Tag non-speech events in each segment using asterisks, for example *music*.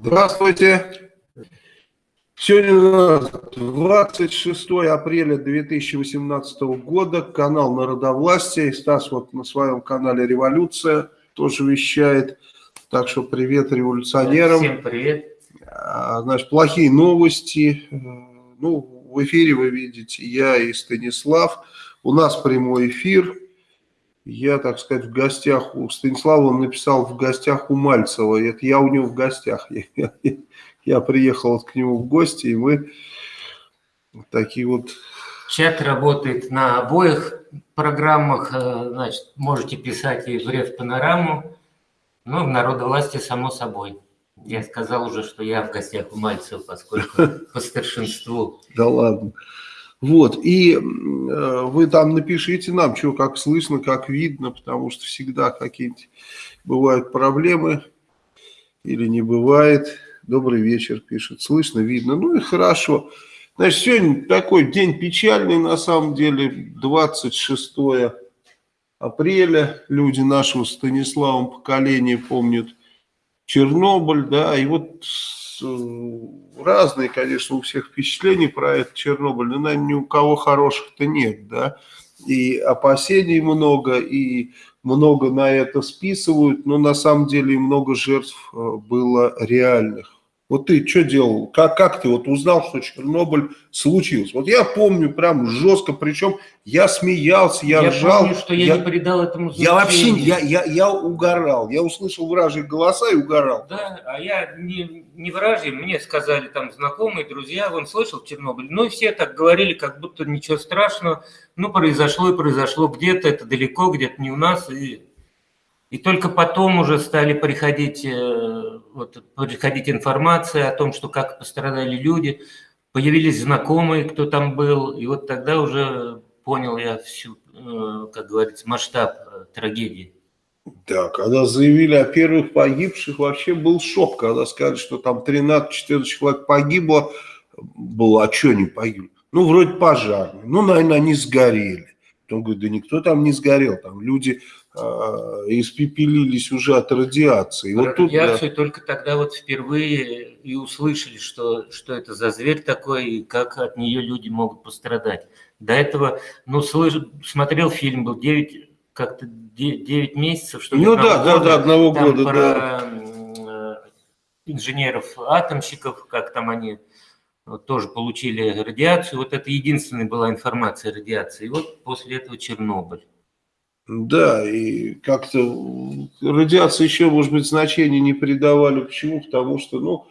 Здравствуйте. Сегодня у нас 26 апреля 2018 года, канал Народовластия. И Стас вот на своем канале «Революция» тоже вещает. Так что привет революционерам. Всем привет. А, значит, плохие новости. Ну, в эфире вы видите я и Станислав. У нас прямой эфир. Я, так сказать, в гостях у Станислава, он написал в гостях у Мальцева. Это я у него в гостях. Я, *laughs* я, я приехал к нему в гости, и мы такие вот... Чат работает на обоих программах. Э, значит, можете писать и в Рев Панораму, ну, в Народовластии, само собой. Я сказал уже, что я в гостях у Мальцева, поскольку *laughs* по старшинству. Да ладно. Вот, и э, вы там напишите нам, что как слышно, как видно, потому что всегда какие-нибудь бывают проблемы или не бывает. Добрый вечер, пишет, слышно, видно. Ну и хорошо. Значит, сегодня такой день печальный, на самом деле, 26 апреля. Люди нашего Станиславом поколения помнят Чернобыль, да, и вот Э, разные, конечно, у всех впечатления про этот Чернобыль, но, наверное, ни у кого хороших-то нет, да, и опасений много, и много на это списывают, но на самом деле много жертв э, было реальных. Вот ты что делал? Как, как ты вот узнал, что Чернобыль случился? Вот я помню прям жестко, причем я смеялся, я, я ржал. Я помню, что я, я не придал этому значения. Я вообще, я, я, я угорал. Я услышал вражьи голоса и угорал. Да, а я не, не вражьи, мне сказали там знакомые, друзья, он слышал Чернобыль. Ну и все так говорили, как будто ничего страшного. Ну произошло и произошло где-то, это далеко, где-то не у нас. И и только потом уже стали приходить, э, вот, приходить информация о том, что как пострадали люди, появились знакомые, кто там был, и вот тогда уже понял я всю, э, как говорится, масштаб э, трагедии. Да, когда заявили о первых погибших, вообще был шок, когда сказали, что там 13-14 человек погибло, было, а что они погибли? Ну, вроде пожарные, ну, наверное, они сгорели. Он говорит, да никто там не сгорел, там люди испепелились уже от радиации. Вот радиацию тут, да. только тогда вот впервые и услышали, что, что это за зверь такой, и как от нее люди могут пострадать. До этого, ну, слыш, смотрел фильм, был 9, как-то 9 месяцев, что Ну да, года, да, да, одного года, про да. инженеров-атомщиков, как там они вот, тоже получили радиацию. Вот это единственная была информация о радиации. И вот после этого Чернобыль. Да, и как-то радиация еще, может быть, значения не придавали. Почему? Потому что, ну,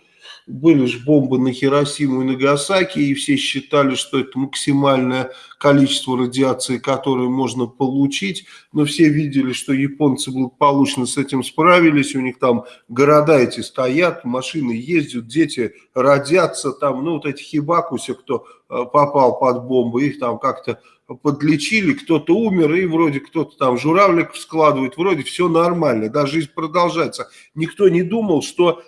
были же бомбы на Хиросиму и Нагасаки, и все считали, что это максимальное количество радиации, которое можно получить. Но все видели, что японцы благополучно с этим справились, у них там города эти стоят, машины ездят, дети родятся, там, ну, вот эти хибакуси, кто э, попал под бомбу, их там как-то подлечили, кто-то умер, и вроде кто-то там журавлик складывает, вроде все нормально, да, жизнь продолжается. Никто не думал, что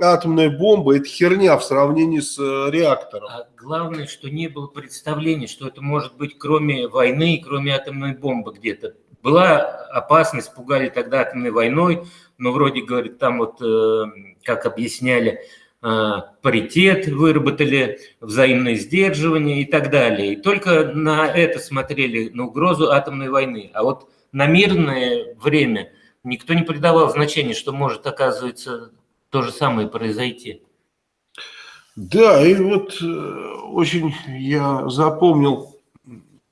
атомная бомба – это херня в сравнении с э, реактором. А главное, что не было представления, что это может быть кроме войны, кроме атомной бомбы где-то. Была опасность, пугали тогда атомной войной, но вроде, говорит, там вот, э, как объясняли, паритет выработали, взаимное сдерживание и так далее. И только на это смотрели, на угрозу атомной войны. А вот на мирное время никто не придавал значения, что может, оказывается, то же самое произойти. Да, и вот э, очень я запомнил,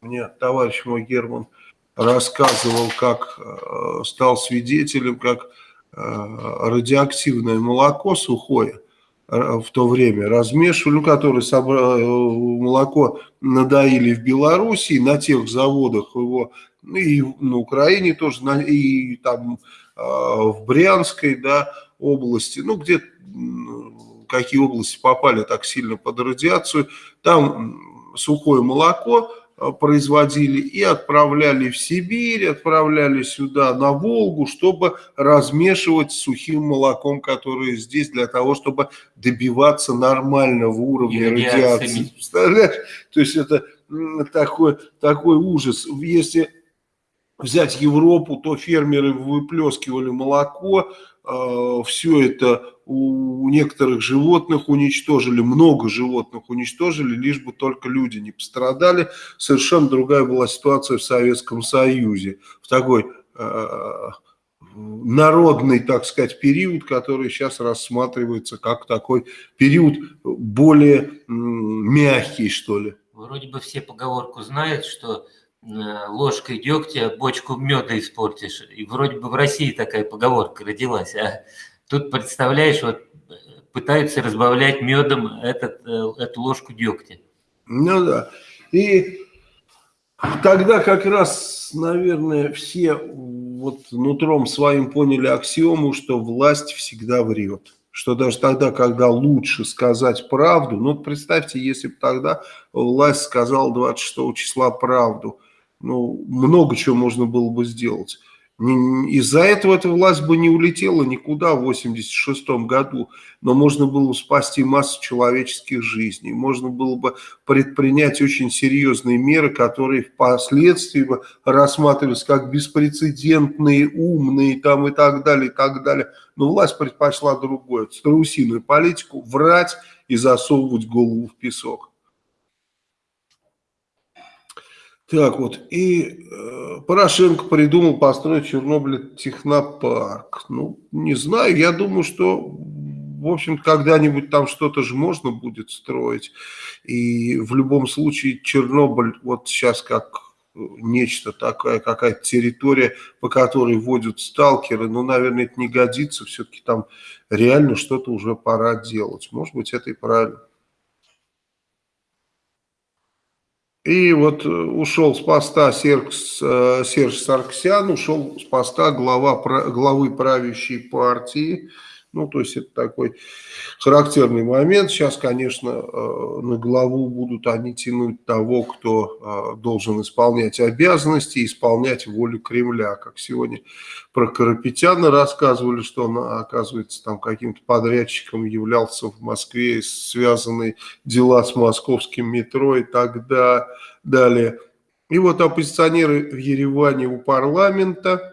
мне товарищ мой Герман рассказывал, как э, стал свидетелем, как э, радиоактивное молоко сухое в то время размешивали, ну, которые собрали, молоко надоили в Белоруссии, на тех заводах его, ну, и на Украине тоже, и там а, в Брянской да, области, ну, где какие области попали так сильно под радиацию, там сухое молоко Э, производили и отправляли в Сибирь, отправляли сюда на Волгу, чтобы размешивать с сухим молоком, которое здесь, для того, чтобы добиваться нормального уровня радиации. Представляешь? То есть это такой, такой ужас. Если взять Европу, то фермеры выплескивали молоко, э, все это у некоторых животных уничтожили, много животных уничтожили, лишь бы только люди не пострадали. Совершенно другая была ситуация в Советском Союзе, в такой э, народный, так сказать, период, который сейчас рассматривается как такой период более мягкий, что ли. Вроде бы все поговорку знают, что э, ложкой дегтя бочку меда испортишь. И вроде бы в России такая поговорка родилась. А тут, представляешь, вот пытаются разбавлять медом этот, э, эту ложку дегтя. Ну да. И тогда как раз, наверное, все вот нутром своим поняли аксиому, что власть всегда врет. Что даже тогда, когда лучше сказать правду, ну представьте, если бы тогда власть сказала 26 числа правду, ну много чего можно было бы сделать. Из-за этого эта власть бы не улетела никуда в 86 году, но можно было бы спасти массу человеческих жизней, можно было бы предпринять очень серьезные меры, которые впоследствии бы рассматривались как беспрецедентные, умные там и так далее, и так далее. Но власть предпочла другое, страусиную политику, врать и засовывать голову в песок. Так вот, и э, Порошенко придумал построить в Чернобыле технопарк. Ну, не знаю, я думаю, что, в общем когда-нибудь там что-то же можно будет строить. И в любом случае Чернобыль вот сейчас как нечто такое, какая-то территория, по которой водят сталкеры, ну, наверное, это не годится, все-таки там реально что-то уже пора делать. Может быть, это и правильно. И вот э, ушел с поста Серж, э, Серж Сарксян, ушел с поста глава, главы правящей партии. Ну, то есть это такой характерный момент. Сейчас, конечно, э, на главу будут они тянуть того, кто э, должен исполнять обязанности, исполнять волю Кремля. Как сегодня про Карапетяна рассказывали, что он, оказывается, там каким-то подрядчиком являлся в Москве, связанные дела с московским метро и так далее. И вот оппозиционеры в Ереване у парламента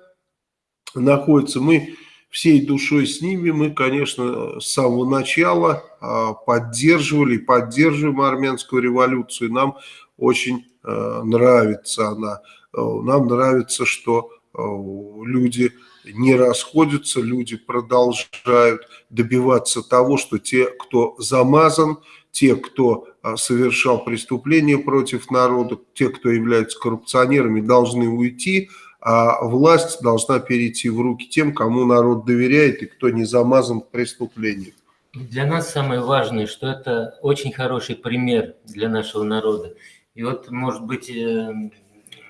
находятся. Мы всей душой с ними. Мы, конечно, с самого начала а, поддерживали и поддерживаем армянскую революцию. Нам очень а, нравится она. А, нам нравится, что люди не расходятся, люди продолжают добиваться того, что те, кто замазан, те, кто совершал преступления против народа, те, кто являются коррупционерами, должны уйти, а власть должна перейти в руки тем, кому народ доверяет и кто не замазан в преступлениях. Для нас самое важное, что это очень хороший пример для нашего народа. И вот, может быть, э,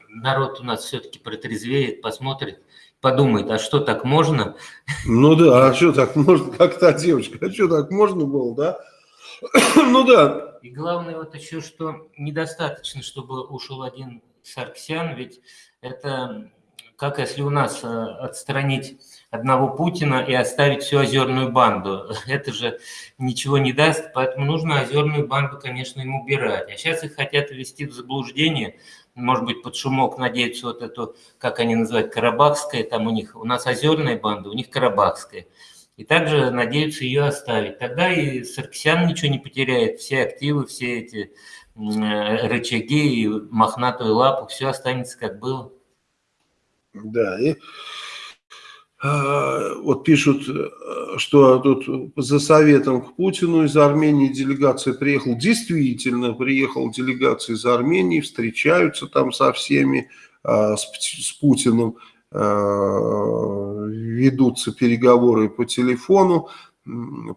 народ у нас все-таки протрезвеет, посмотрит, подумает, а что так можно? Ну да, а что так можно, *laughs* как та девочка, а что так можно было, да? *clears throat* ну да. И главное вот еще, что недостаточно, чтобы ушел один Сарксян, ведь это как если у нас э, отстранить одного Путина и оставить всю озерную банду. *laughs* Это же ничего не даст, поэтому нужно озерную банду, конечно, им убирать. А сейчас их хотят ввести в заблуждение, может быть, под шумок надеются вот эту, как они называют, карабахская, там у них, у нас озерная банда, у них карабахская. И также надеются ее оставить. Тогда и Саркисян ничего не потеряет, все активы, все эти э, рычаги и мохнатую лапу, все останется как было. Да, и а, вот пишут, э, что тут за советом к Путину из Армении делегация приехала. Действительно, приехала делегация из Армении, встречаются там со всеми, а, с, с Путиным а, ведутся переговоры по телефону.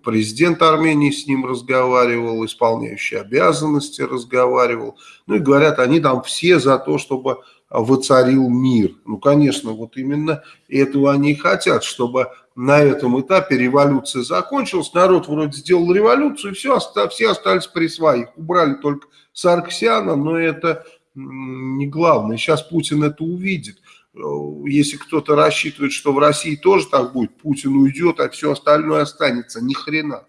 Президент Армении с ним разговаривал, исполняющий обязанности разговаривал. Ну и говорят, они там все за то, чтобы воцарил мир. Ну, конечно, вот именно этого они и хотят, чтобы на этом этапе революция закончилась, народ вроде сделал революцию, и все, все остались при своих. Убрали только Сарксяна, но это не главное. Сейчас Путин это увидит. Если кто-то рассчитывает, что в России тоже так будет, Путин уйдет, а все остальное останется. Ни хрена.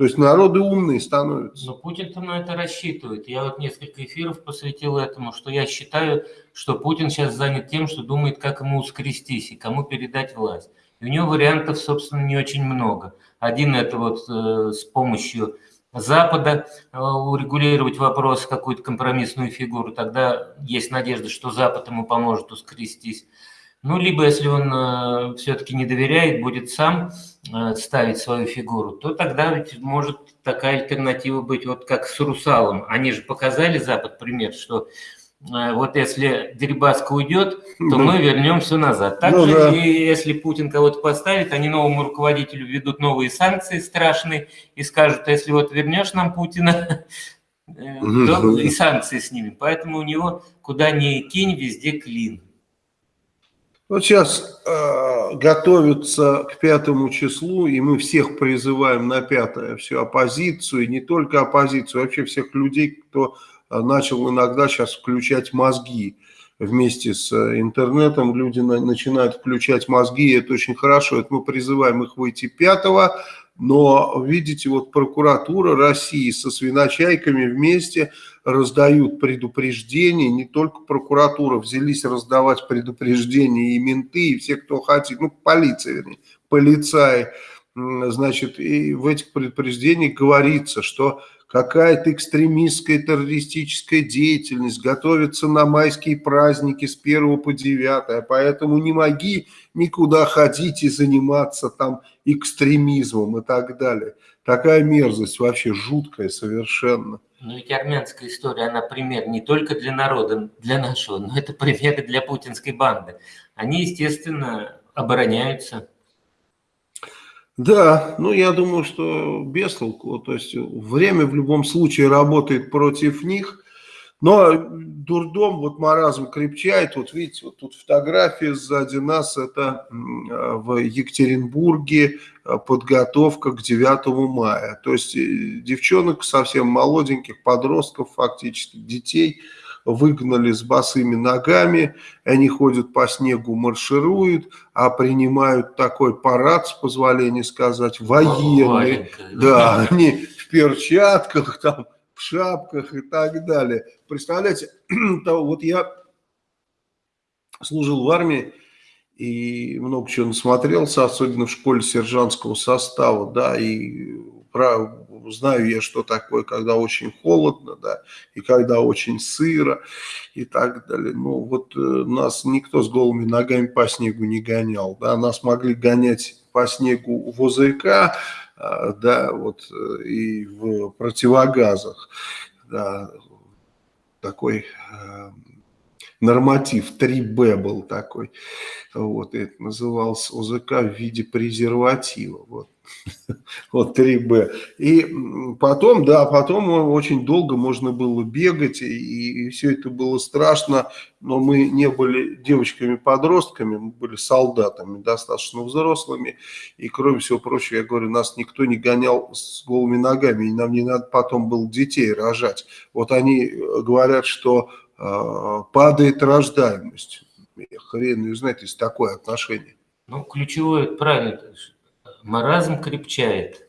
То есть народы умные становятся. Но Путин-то на это рассчитывает. Я вот несколько эфиров посвятил этому, что я считаю, что Путин сейчас занят тем, что думает, как ему скрестись и кому передать власть. И у него вариантов, собственно, не очень много. Один это вот э, с помощью Запада э, урегулировать вопрос, какую-то компромиссную фигуру, тогда есть надежда, что Запад ему поможет ускрестись. Ну, либо если он э, все-таки не доверяет, будет сам э, ставить свою фигуру, то тогда ведь может такая альтернатива быть, вот как с Русалом. Они же показали Запад пример, что э, вот если Дерибаска уйдет, то мы вернем все назад. Также, ну, да. и если Путин кого-то поставит, они новому руководителю ведут новые санкции страшные и скажут, если вот вернешь нам Путина, то и санкции снимем. Поэтому у него куда ни кинь, везде клин. Вот сейчас э, готовятся к пятому числу, и мы всех призываем на пятое, всю оппозицию, и не только оппозицию, вообще всех людей, кто э, начал иногда сейчас включать мозги вместе с э, интернетом, люди на, начинают включать мозги, и это очень хорошо, это мы призываем их выйти пятого, но, видите, вот прокуратура России со свиночайками вместе раздают предупреждения, не только прокуратура взялись раздавать предупреждения, и менты, и все, кто хотит, ну, полиция, вернее, полицаи, значит, и в этих предупреждениях говорится, что какая-то экстремистская террористическая деятельность готовится на майские праздники с 1 по 9, поэтому не моги никуда ходить и заниматься там экстремизмом и так далее. Такая мерзость вообще жуткая совершенно. Ну ведь армянская история, она пример не только для народа, для нашего, но это пример и для путинской банды. Они, естественно, обороняются. Да, ну я думаю, что без толку. То есть время в любом случае работает против них. Но дурдом, вот маразм крепчает. Вот видите, вот тут фотография сзади нас. Это в Екатеринбурге э, подготовка к 9 мая. То есть э, девчонок совсем молоденьких, подростков фактически, детей – выгнали с босыми ногами, они ходят по снегу, маршируют, а принимают такой парад, с позволения сказать, военный. Да, они в перчатках, там, в шапках и так далее. Представляете, *clears throat* вот я служил в армии, и много чего насмотрелся, особенно в школе сержантского состава, да, и про, знаю я, что такое, когда очень холодно, да, и когда очень сыро, и так далее. Ну, вот э, нас никто с голыми ногами по снегу не гонял, да, нас могли гонять по снегу в ОЗК, да, вот, э, и в противогазах, да, такой э, норматив 3Б был такой, вот, это назывался ОЗК в виде презерватива, вот. *laughs* Вот 3Б. И потом, да, потом очень долго можно было бегать, и, и все это было страшно, но мы не были девочками-подростками, мы были солдатами, достаточно взрослыми, и кроме всего прочего, я говорю, нас никто не гонял с голыми ногами, и нам не надо потом было детей рожать. Вот они э, говорят, что падает рождаемость. Хрен не знает, есть такое отношение. Ну, ключевое, правильно, маразм крепчает.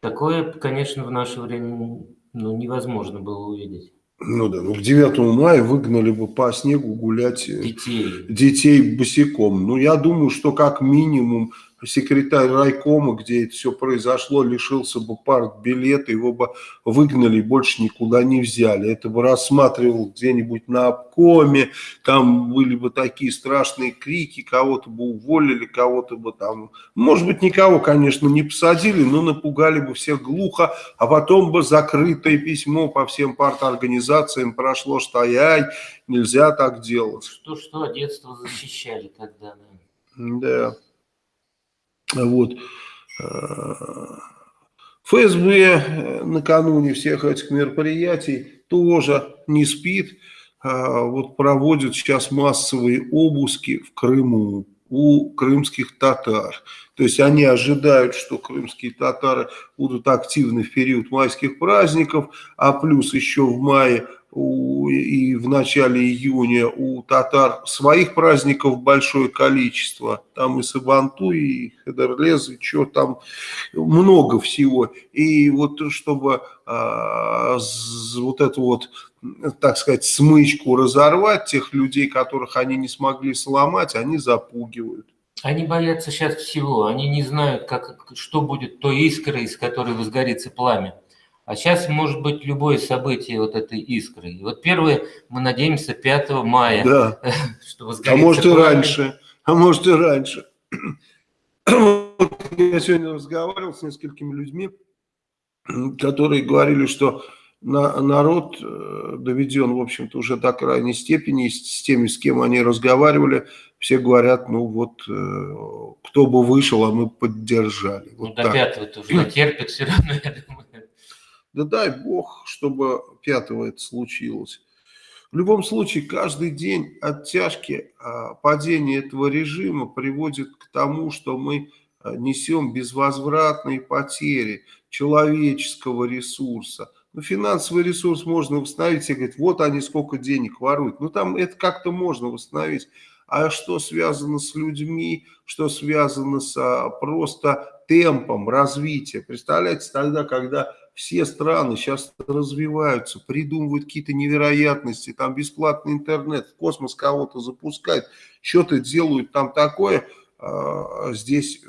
Такое, конечно, в наше время ну, невозможно было увидеть. Ну да, ну к 9 мая выгнали бы по снегу гулять э, детей, детей босиком. Ну я думаю, что как минимум секретарь райкома, где это все произошло, лишился бы партбилета, его бы выгнали, больше никуда не взяли. Это бы рассматривал где-нибудь на обкоме, там были бы такие страшные крики, кого-то бы уволили, кого-то бы там, может быть, никого, конечно, не посадили, но напугали бы всех глухо, а потом бы закрытое письмо по всем парторганизациям прошло, что ай, нельзя так делать. Что-что, детство защищали тогда, да. Да. Вот. ФСБ э, накануне всех этих мероприятий тоже не спит. А, вот проводят сейчас массовые обыски в Крыму у крымских татар. То есть они ожидают, что крымские татары будут активны в период майских праздников, а плюс еще в мае и в начале июня у татар своих праздников большое количество. Там и Сабантуй, и Хедерлез, и что там, много всего. И вот чтобы а, вот эту вот, так сказать, смычку разорвать, тех людей, которых они не смогли сломать, они запугивают. Они боятся сейчас всего, они не знают, как, что будет той искрой, из которой возгорится пламя. А сейчас может быть любое событие вот этой искры. И вот первое, мы надеемся, 5 мая. Да. *laughs* Что а может и раньше. А может и раньше. *clears throat* Я сегодня разговаривал с несколькими людьми, которые говорили, что на, народ э, доведен, в общем-то, уже до крайней степени, с теми, с кем они разговаривали, все говорят, ну вот, э, кто бы вышел, а мы поддержали. Вот ну, до пятого-то уже терпит все равно, *laughs* я думаю. Да дай бог, чтобы пятого это случилось. В любом случае, каждый день оттяжки а, падения этого режима приводит к тому, что мы а, несем безвозвратные потери человеческого ресурса. Ну, финансовый ресурс можно восстановить, и говорить, вот они сколько денег воруют. Ну, там это как-то можно восстановить. А что связано с людьми, что связано с а, просто темпом развития. Представляете, тогда, когда все страны сейчас развиваются, придумывают какие-то невероятности, там бесплатный интернет, в космос кого-то запускают, что-то делают там такое, а, здесь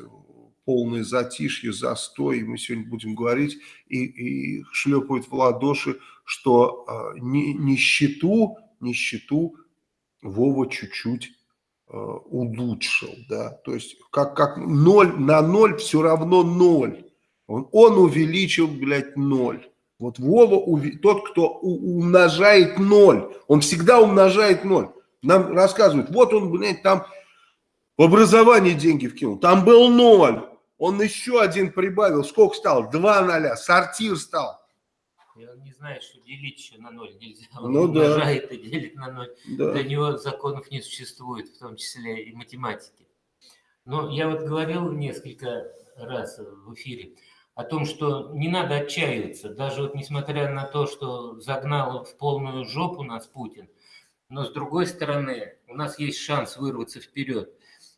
полное затишье, застой, и мы сегодня будем говорить, и, и шлепают в ладоши, что а, нищету, нищету Вова чуть-чуть а, улучшил, да, то есть как, как ноль на ноль все равно ноль, он, он увеличил, блядь, ноль. Вот Вова, тот, кто умножает ноль, он всегда умножает ноль. Нам рассказывают, вот он, блядь, там в образование деньги вкинул, там был ноль. Он еще один прибавил, сколько стал? Два ноля, сортир стал. Я не знаю, что делить еще на ноль нельзя. Он ну, умножает да. и делит на ноль. Да. Для него законов не существует, в том числе и математики. Но я вот говорил несколько раз в эфире, о том, что не надо отчаиваться, даже вот несмотря на то, что загнал в полную жопу нас Путин, но с другой стороны, у нас есть шанс вырваться вперед.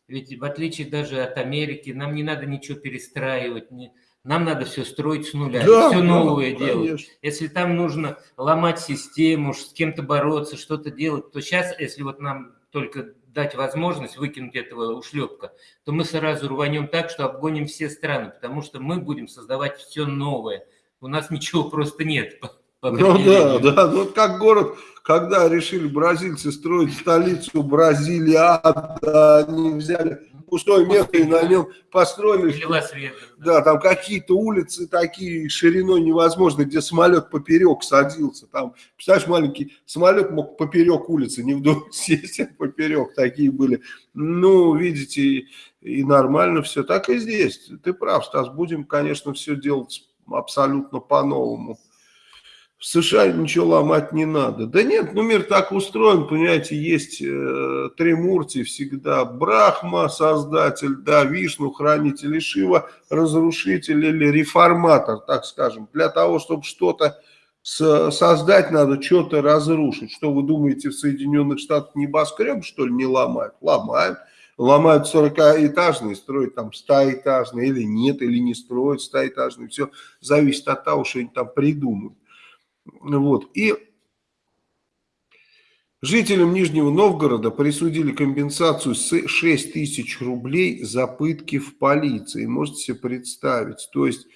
Ведь в отличие даже от Америки, нам не надо ничего перестраивать, не, нам надо все строить с нуля, да, все новое да, делать. Конечно. Если там нужно ломать систему, с кем-то бороться, что-то делать, то сейчас, если вот нам только дать возможность выкинуть этого ушлепка, то мы сразу рванем так, что обгоним все страны, потому что мы будем создавать все новое. У нас ничего просто нет. Ну да, да, ну как город, когда решили бразильцы строить столицу Бразилия, они взяли пустое место и на нем построили. Света, да. да, там какие-то улицы такие шириной невозможно, где самолет поперек садился. Там, представляешь, маленький самолет мог поперек улицы, не вдоль *laughs* сесть, а поперек такие были. Ну, видите, и, и нормально все. Так и здесь. Ты прав, Стас, будем, конечно, все делать абсолютно по-новому. В США ничего ломать не надо. Да нет, ну мир так устроен, понимаете, есть э, Тримурти всегда. Брахма, создатель, да, Вишну, хранитель, Шива, разрушитель или реформатор, так скажем. Для того, чтобы что-то создать, надо что-то разрушить. Что вы думаете, в Соединенных Штатах небоскреб, что ли, не ломают? Ломают. Ломают 40-этажные, строят там 100-этажные или нет, или не строят 100-этажные. Все зависит от того, что они там придумают. Вот. И жителям Нижнего Новгорода присудили компенсацию 6 тысяч рублей за пытки в полиции. Можете себе представить. То есть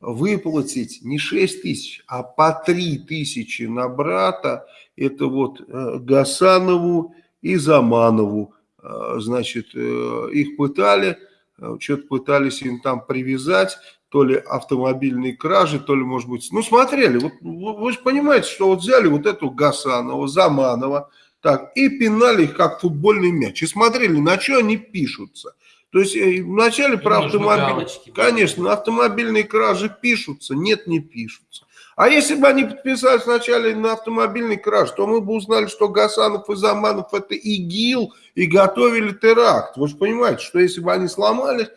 выплатить не 6 тысяч, а по 3 тысячи на брата. Это вот э, Гасанову и Заманову. Э, значит, э, их пытали, что-то пытались им там привязать то ли автомобильные кражи, то ли, может быть, ну, смотрели, вот, вы же понимаете, что вот взяли вот эту Гасанова, Заманова, так, и пинали их, как футбольный мяч, и смотрели, на что они пишутся. То есть э, вначале и про автомобиль, конечно, на автомобильные кражи пишутся, нет, не пишутся. А если бы они подписались вначале на автомобильный краж, то мы бы узнали, что Гасанов и Заманов это ИГИЛ и готовили теракт. Вы же понимаете, что если бы они сломались,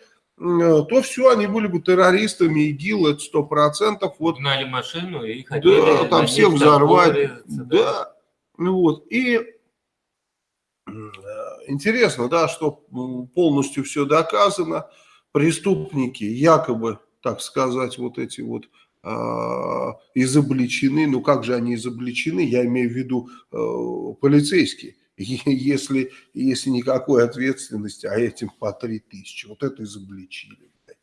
то все, они были бы террористами, ИГИЛ, это сто процентов. Вот, Гнали машину и хотели... Да, там всех взорвать. Да. да. Ну вот, и интересно, да, что полностью все доказано. Преступники якобы, так сказать, вот эти вот э, изобличены. Ну как же они изобличены? Я имею в виду э, полицейские. *laughs* Если, если никакой ответственности, а этим по три тысячи. Вот это изобличили.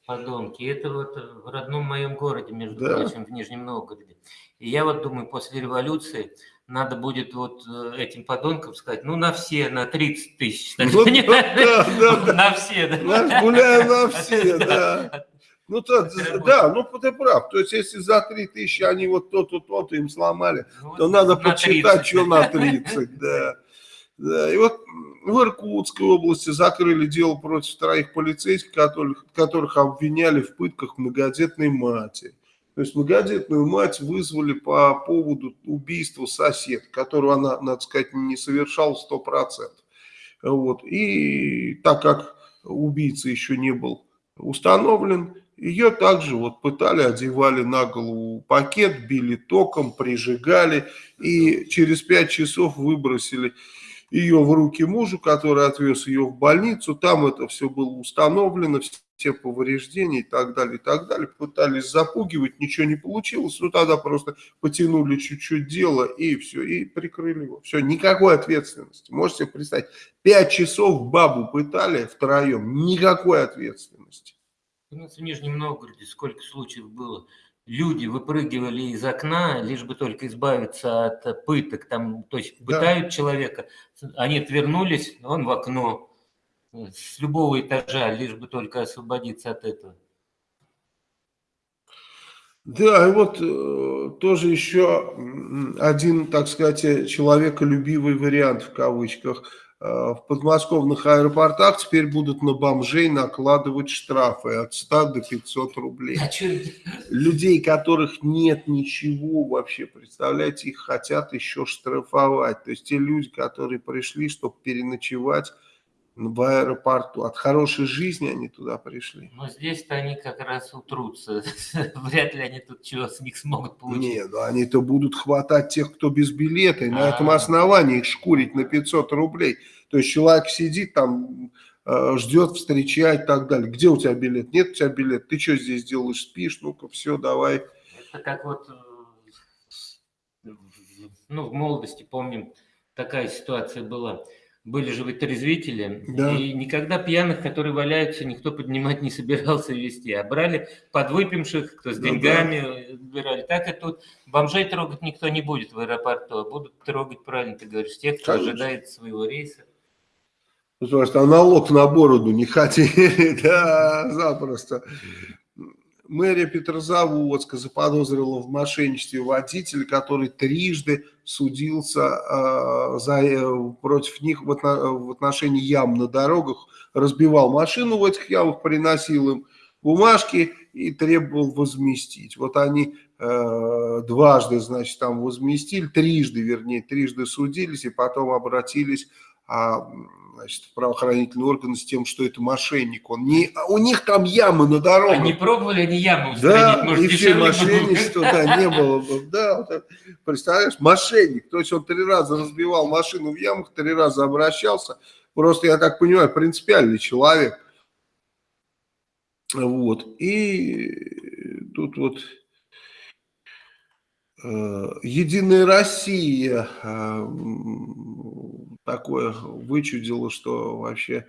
Подонки. Это вот в родном моем городе, между да. прочим, в Нижнем Новгороде. И я вот думаю, после революции надо будет вот э, этим подонкам сказать, ну, на все, на 30 тысяч. Ну, да, да, на все, да. Гуляю *laughs* на все, да. Ну, *laughs* то, да, ну, ты прав. То есть, если за 3 тысячи они вот то-то, то-то им сломали, ну, то надо почитать, 30. что на 30, да. Да. И вот в Иркутской области закрыли дело против троих полицейских, которых, которых обвиняли в пытках многодетной матери. То есть многодетную мать вызвали по поводу убийства сосед, которого она, надо сказать, не совершала 100%. Вот. И так как убийца еще не был установлен, ее также вот пытали, одевали на голову пакет, били током, прижигали и через пять часов выбросили ее в руки мужу, который отвез ее в больницу. Там это все было установлено, все повреждения и так далее, и так далее. Пытались запугивать, ничего не получилось. Ну, тогда просто потянули чуть-чуть дело и все, и прикрыли его. Все, никакой ответственности. Можете представить, пять часов бабу пытали втроем, никакой ответственности. У нас в Нижнем Новгороде сколько случаев было. Люди выпрыгивали из окна, лишь бы только избавиться от пыток. Там, то есть пытают да. человека, они отвернулись, он в окно с любого этажа, лишь бы только освободиться от этого. Да, и вот э, тоже еще один, так сказать, человеколюбивый вариант в кавычках. Э, в подмосковных аэропортах теперь будут на бомжей накладывать штрафы от 100 до 500 рублей. А Людей, которых нет ничего вообще, представляете, их хотят еще штрафовать. То есть те люди, которые пришли, чтобы переночевать в аэропорту. От хорошей жизни они туда пришли. Но здесь-то они как раз утрутся. *laughs* Вряд ли они тут чего с них смогут получить. Нет, ну они-то будут хватать тех, кто без билета, и а -а -а. на этом основании их шкурить на 500 рублей. То есть человек сидит там, э, ждет, встречает и так далее. Где у тебя билет? Нет у тебя билет. Ты что здесь делаешь? Спишь? Ну-ка, все, давай. Это как вот, э, ну, в молодости, помним, такая ситуация была были же вытрезвители, да. и никогда пьяных, которые валяются, никто поднимать не *laughs* собирался вести, а брали подвыпивших, кто с деньгами да, брали. Так и тут бомжей трогать никто не будет в аэропорту, а будут трогать, правильно ты говоришь, тех, кто Конечно. ожидает своего рейса. Потому что а налог на бороду не хотели, *laughs* да, запросто. Мэрия Петрозаводска заподозрила в мошенничестве водителя, который трижды судился э, за, против них в, отно, в отношении ям на дорогах, разбивал машину в этих ямах, приносил им бумажки и требовал возместить. Вот они э, дважды, значит, там возместили, трижды, вернее, трижды судились и потом обратились а, значит, правоохранительные органы с тем, что это мошенник. Он не, у них там ямы на дорогах. Они пробовали, они ямы устранить. Да, Может, и все мошенничество, да, не было. Да, вот, представляешь, мошенник. То есть он три раза разбивал машину в ямах, три раза обращался. Просто, я так понимаю, принципиальный человек. Вот. И тут вот э, Единая Россия э, такое вычудило, что вообще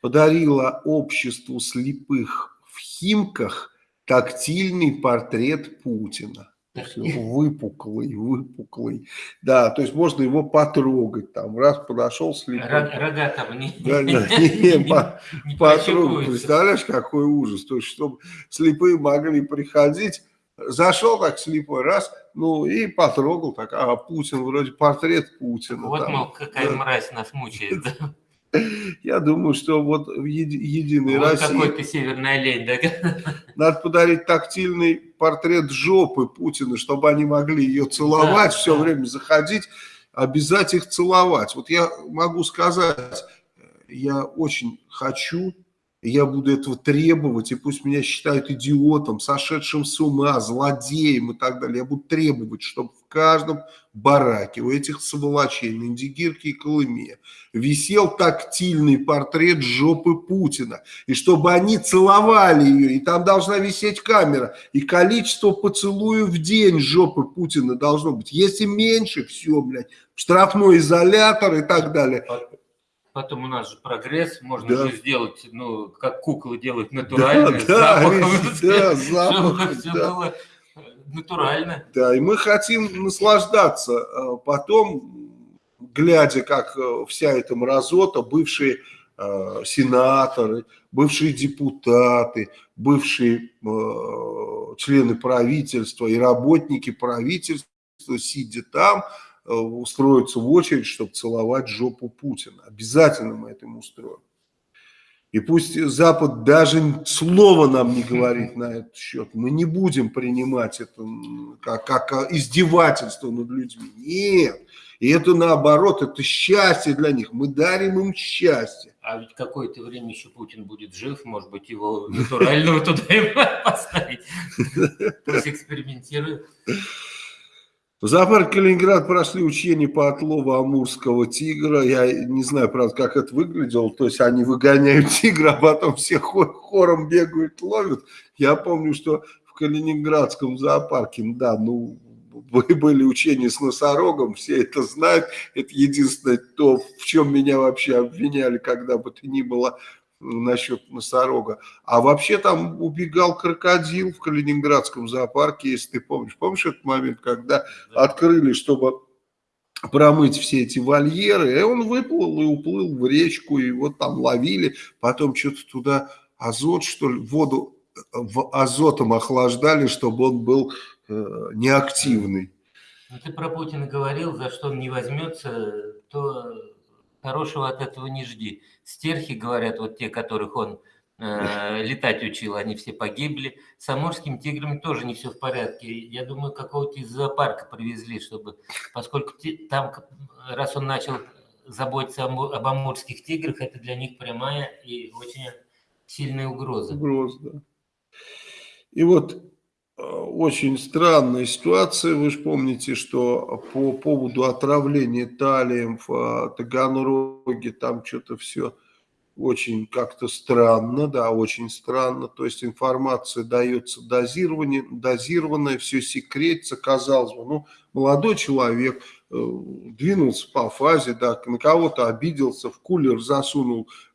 подарила обществу слепых в Химках тактильный портрет Путина. *laughs* Выпуклый, выпуклый. Да, то есть можно его потрогать. Там раз подошел слепой. Рога там не, да, да, *laughs* не, не, не потрогать. Представляешь, какой ужас. То есть, чтобы слепые могли приходить Зашел так слепой, раз, ну и потрогал так, а Путин, вроде портрет Путина. Вот, там, мол, какая да. мразь нас мучает, да? *laughs* Я думаю, что вот в еди, Единой вот России... какой ты северный олень, да? *laughs* Надо подарить тактильный портрет жопы Путина, чтобы они могли ее целовать, да, все да. время заходить, обязать их целовать. Вот я могу сказать, я очень хочу я буду этого требовать, и пусть меня считают идиотом, сошедшим с ума, злодеем и так далее. Я буду требовать, чтобы в каждом бараке у этих сволочей на Индигирке и Колыме висел тактильный портрет жопы Путина. И чтобы они целовали ее, и там должна висеть камера. И количество поцелуев в день жопы Путина должно быть. Если меньше, все, блядь, штрафной изолятор и так далее. Потом у нас же прогресс, можно да. же сделать, ну, как куклы делают натурально, *laughs* да, запахом, да, запахом, все *laughs* да. было натурально. Да, и мы хотим наслаждаться а потом, глядя, как э, вся эта мразота, бывшие э, сенаторы, бывшие депутаты, бывшие э, члены правительства и работники правительства, сидя там, Э, устроиться в очередь, чтобы целовать жопу Путина. Обязательно мы это ему устроим. И пусть Запад даже слова нам не говорит на этот счет. Мы не будем принимать это как, как издевательство над людьми. Нет. И это наоборот, это счастье для них. Мы дарим им счастье. А ведь какое-то время еще Путин будет жив, может быть, его натурального туда *laughs* поставить. Пусть экспериментирует. В зоопарке Калининград прошли учения по отлову амурского тигра. Я не знаю, правда, как это выглядело. То есть они выгоняют тигра, а потом все хором бегают, ловят. Я помню, что в Калининградском зоопарке, да, ну, были учения с носорогом, все это знают. Это единственное то, в чем меня вообще обвиняли, когда бы то ни было насчет носорога. А вообще там убегал крокодил в Калининградском зоопарке, если ты помнишь. Помнишь этот момент, когда да. открыли, чтобы промыть все эти вольеры, и он выплыл и уплыл в речку, и вот там ловили, потом что-то туда азот, что ли, воду в азотом охлаждали, чтобы он был э, неактивный. Ну, ты про Путина говорил, за что он не возьмется, то хорошего от этого не жди. Стерхи, говорят, вот те, которых он э, *laughs* летать учил, они все погибли. С амурскими тиграми тоже не все в порядке. Я думаю, какого-то из зоопарка привезли, чтобы, поскольку там, раз он начал заботиться об амурских тиграх, это для них прямая и очень сильная угроза. Угроза, да. И вот очень странная ситуация. Вы же помните, что по поводу отравления талием в э, Таганроге там что-то все очень как-то странно, да, очень странно. То есть информация дается дозирование, дозированная, все секретится, казалось бы. Ну, молодой человек э, двинулся по фазе, да, на кого-то обиделся, в кулер засунул э,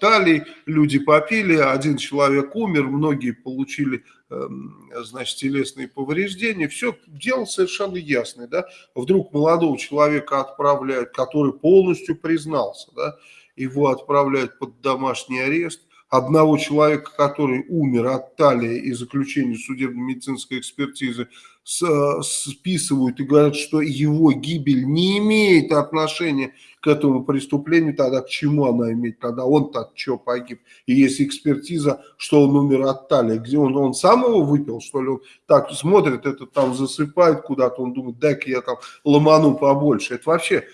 талий, люди попили, один человек умер, многие получили Эм, значит, телесные повреждения, все дело совершенно ясное, да, вдруг молодого человека отправляют, который полностью признался, да, его отправляют под домашний арест, одного человека, который умер от талии и заключения судебно-медицинской экспертизы, списывают и говорят, что его гибель не имеет отношения к этому преступлению, тогда к чему она имеет, тогда он-то от чего погиб. И есть экспертиза, что он умер от талии, где он, он сам его выпил, что ли, он так смотрит, это там засыпает куда-то, он думает, дай-ка я там ломану побольше. Это вообще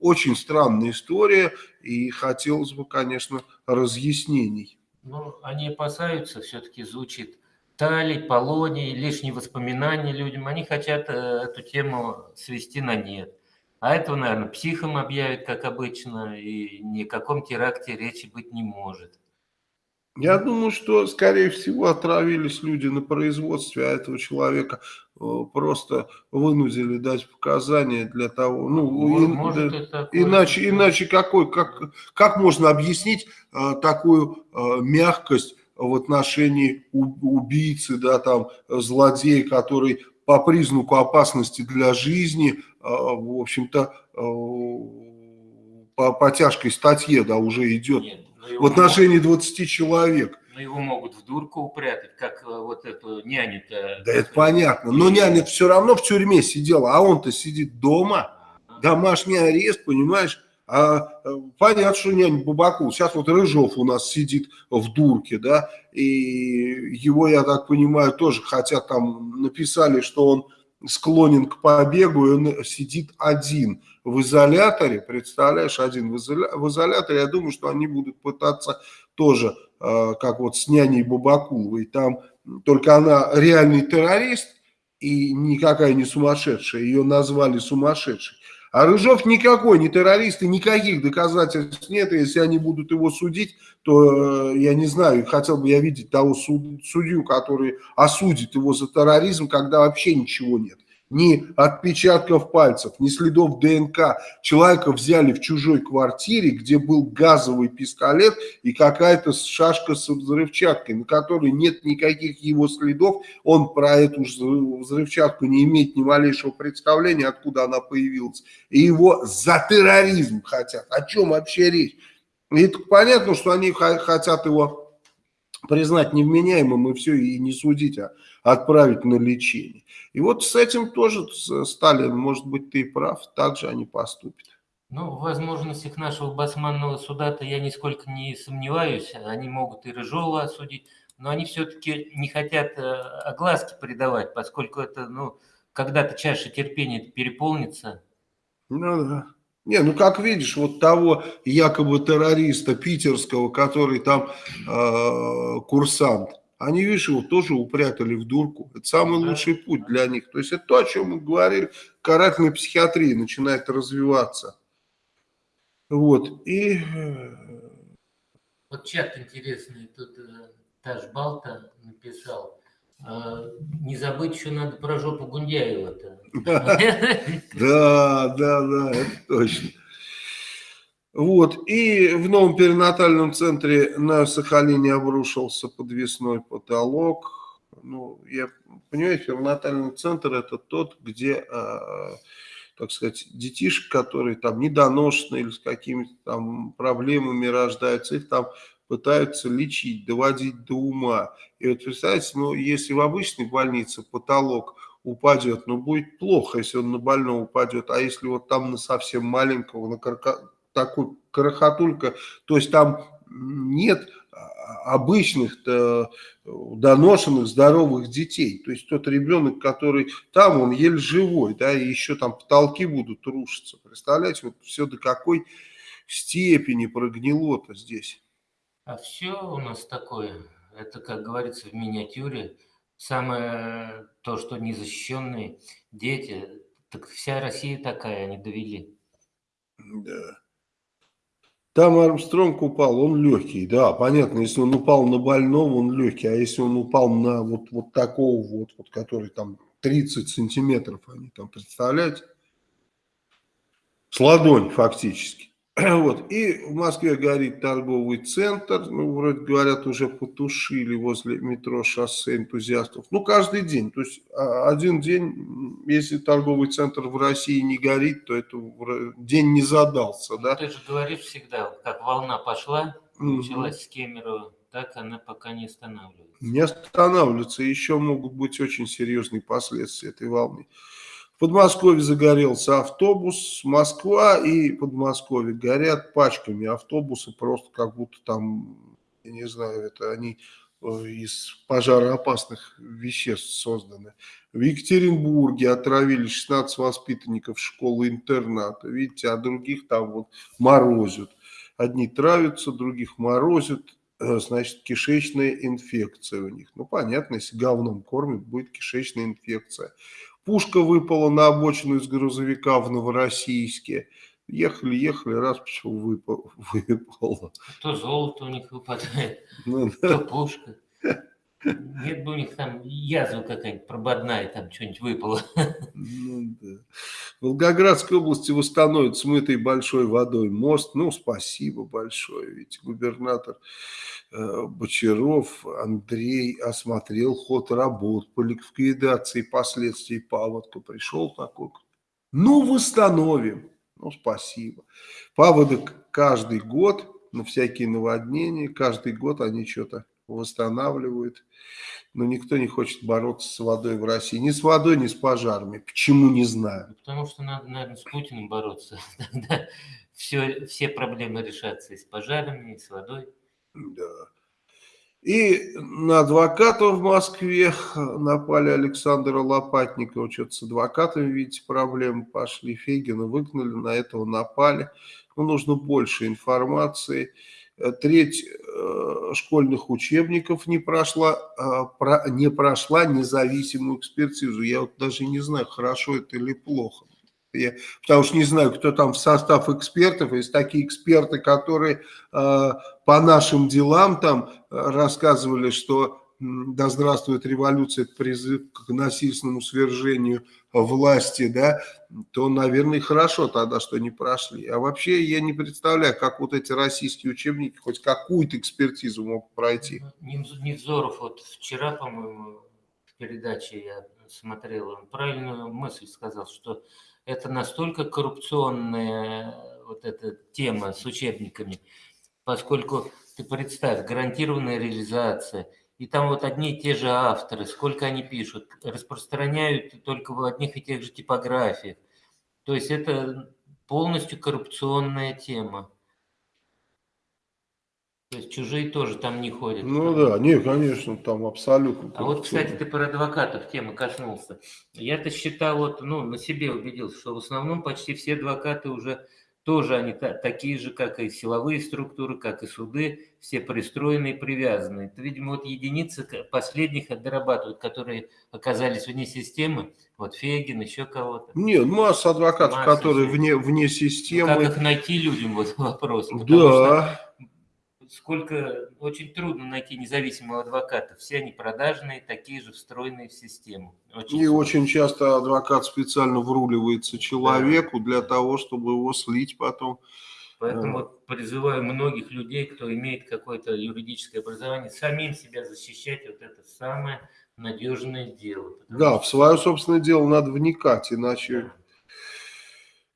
очень странная история, и хотелось бы, конечно, разъяснений. Ну, они опасаются, все-таки звучит талий, полоний, лишние воспоминания людям. Они хотят э, эту тему свести на нет. А этого, наверное, психом объявят, как обычно, и ни о каком теракте речи быть не может. Я думаю, что, скорее всего, отравились люди на производстве, а этого человека э, просто вынудили дать показания для того, ну, Может, и, да, иначе, иначе какой, как, как можно объяснить а, такую а, мягкость в отношении убийцы, да, там, злодея, который по признаку опасности для жизни, а, в общем-то, по, по тяжкой статье, да, уже идет. Нет в отношении 20 человек. Но его могут в дурку упрятать, как э, вот эту няню-то. Да это понятно, но няня все равно в тюрьме сидела, а он-то сидит дома, домашний арест, понимаешь? А э, понятно, что нянь Бабакул. Сейчас вот Рыжов у нас сидит в дурке, да, и его, я так понимаю, тоже, хотя там написали, что он склонен к побегу, и он сидит один в изоляторе, представляешь, один в, изоля... в изоляторе, я думаю, что они будут пытаться тоже э, как вот с няней Бабакуловой, там только она реальный террорист и никакая не сумасшедшая, ее назвали сумасшедшей. А Рыжов никакой не террорист и никаких доказательств нет. И если они будут его судить, то, э, я не знаю, хотел бы я видеть того судью, который осудит его за терроризм, когда вообще ничего нет ни отпечатков пальцев, ни следов ДНК. Человека взяли в чужой квартире, где был газовый пистолет и какая-то шашка с взрывчаткой, на которой нет никаких его следов. Он про эту взрывчатку не имеет ни малейшего представления, откуда она появилась. И его за терроризм хотят. О чем вообще речь? И понятно, что они хотят его признать невменяемым и все, и не судить, а отправить на лечение. И вот с этим тоже Сталин, может быть, ты прав, так же они поступят. Ну, в возможностях нашего басманного суда-то я нисколько не сомневаюсь. Они могут и Рыжова осудить, но они все-таки не хотят э, огласки придавать, поскольку это, ну, когда-то чаша терпения переполнится. Ну да. Не, ну как видишь, вот того якобы террориста питерского, который там э, курсант, они, видишь, его тоже упрятали в дурку. Это самый лучший путь для них. То есть это то, о чем мы говорили, карательная психиатрия начинает развиваться. Вот, и... Э, вот чат интересный, тут э, Таш Балта написал. Э, не забыть еще надо про жопу Гундяева-то. *laughs* Да, да, да, это точно. Вот, и в новом перинатальном центре на Сахалине обрушился подвесной потолок. Ну, я понимаю, перинатальный центр это тот, где, э, так сказать, детишек, которые там недоношенные или с какими-то там проблемами рождаются, их там пытаются лечить, доводить до ума. И вот представьте, ну, если в обычной больнице потолок упадет, ну, будет плохо, если он на больного упадет, а если вот там на совсем маленького, на такой крохотулька, то есть там нет обычных доношенных здоровых детей. То есть тот ребенок, который там, он еле живой, да, и еще там потолки будут рушиться. Представляете, вот все до какой степени прогнило-то здесь. А все у нас такое, это, как говорится в миниатюре, самое то, что незащищенные дети, так вся Россия такая, они довели. Да. Там Армстронг упал, он легкий, да, понятно, если он упал на больного, он легкий, а если он упал на вот, вот такого вот, вот, который там 30 сантиметров, они там, представляете? С ладонь фактически. *clears throat* Вот. И в Москве горит торговый центр, ну, вроде говорят, уже потушили возле метро шоссе энтузиастов. Ну, каждый день, то есть а, один день, если торговый центр в России не горит, то это день не задался, да? Ты же говоришь всегда, как волна пошла, началась с Кемерово, так она пока не останавливается. Не останавливается, еще могут быть очень серьезные последствия этой волны. В Подмосковье загорелся автобус, Москва и Подмосковье горят пачками автобусы, просто как будто там, я не знаю, это они э, из пожароопасных веществ созданы. В Екатеринбурге отравили 16 воспитанников школы-интерната. Видите, а других там вот морозят. Одни травятся, других морозят. Э, значит, кишечная инфекция у них. Ну, понятно, если говном кормят, будет кишечная инфекция. Пушка выпала на обочину из грузовика в Новороссийске. Ехали, ехали, раз почему *laughs* выпало, выпало. То золото у них выпадает, ну, да. то пушка. Нет бы у них там язва какая-нибудь прободная, там что-нибудь выпало. Ну, да. В Волгоградской области восстановят смытый большой водой мост. Ну, спасибо большое. Ведь губернатор э, Бочаров Андрей осмотрел ход работ по ликвидации последствий паводка. Пришел такой. Ну, восстановим. Ну, спасибо. Паводок каждый год на всякие наводнения, каждый год они что-то восстанавливают. Но никто не хочет бороться с водой в России. Ни с водой, ни с пожарами. Почему, не знаю. Потому что надо, наверное, с Путиным бороться. *laughs* Тогда все, все проблемы решатся и с пожарами, и с водой. Да. И на адвоката в Москве напали Александра Лопатникова. Что-то с адвокатами, видите, проблемы пошли. Фегина выгнали, на этого напали. Но нужно больше информации. Э, треть э, школьных учебников не прошла, не прошла независимую экспертизу. Я вот даже не знаю, хорошо это или плохо. Я, потому что не знаю, кто там в состав экспертов. Есть такие эксперты, которые по нашим делам там рассказывали, что да здравствует революция, это призыв к насильственному свержению власти, да, то, наверное, хорошо тогда, что не прошли. А вообще я не представляю, как вот эти российские учебники хоть какую-то экспертизу могут пройти. Невзоров вот вчера, по-моему, в передаче я смотрел, он правильную мысль сказал, что это настолько коррупционная вот эта тема с учебниками, поскольку ты представь, гарантированная реализация – и там вот одни и те же авторы, сколько они пишут, распространяют только в одних и тех же типографиях. То есть это полностью коррупционная тема. То есть чужие тоже там не ходят. Ну там. да, не, конечно, там абсолютно. А вот, кстати, ты про адвокатов темы коснулся. Я-то считал, вот, ну, на себе убедился, что в основном почти все адвокаты уже тоже они такие же, как и силовые структуры, как и суды, все пристроенные и привязанные. Это, видимо, вот единицы последних дорабатывают, которые оказались вне системы. Вот Фегин, еще кого-то. Нет, масса адвокатов, масса которые вне, вне системы. Ну, как их найти людям, вот вопрос. Да сколько очень трудно найти независимого адвоката. Все они продажные, такие же встроенные в систему. Очень и сложно. очень часто адвокат специально вруливается человеку да. для того, чтобы его слить потом. Поэтому вот призываю многих людей, кто имеет какое-то юридическое образование, самим себя защищать. Вот это самое надежное дело. Да, в свое собственное дело надо вникать, иначе... Да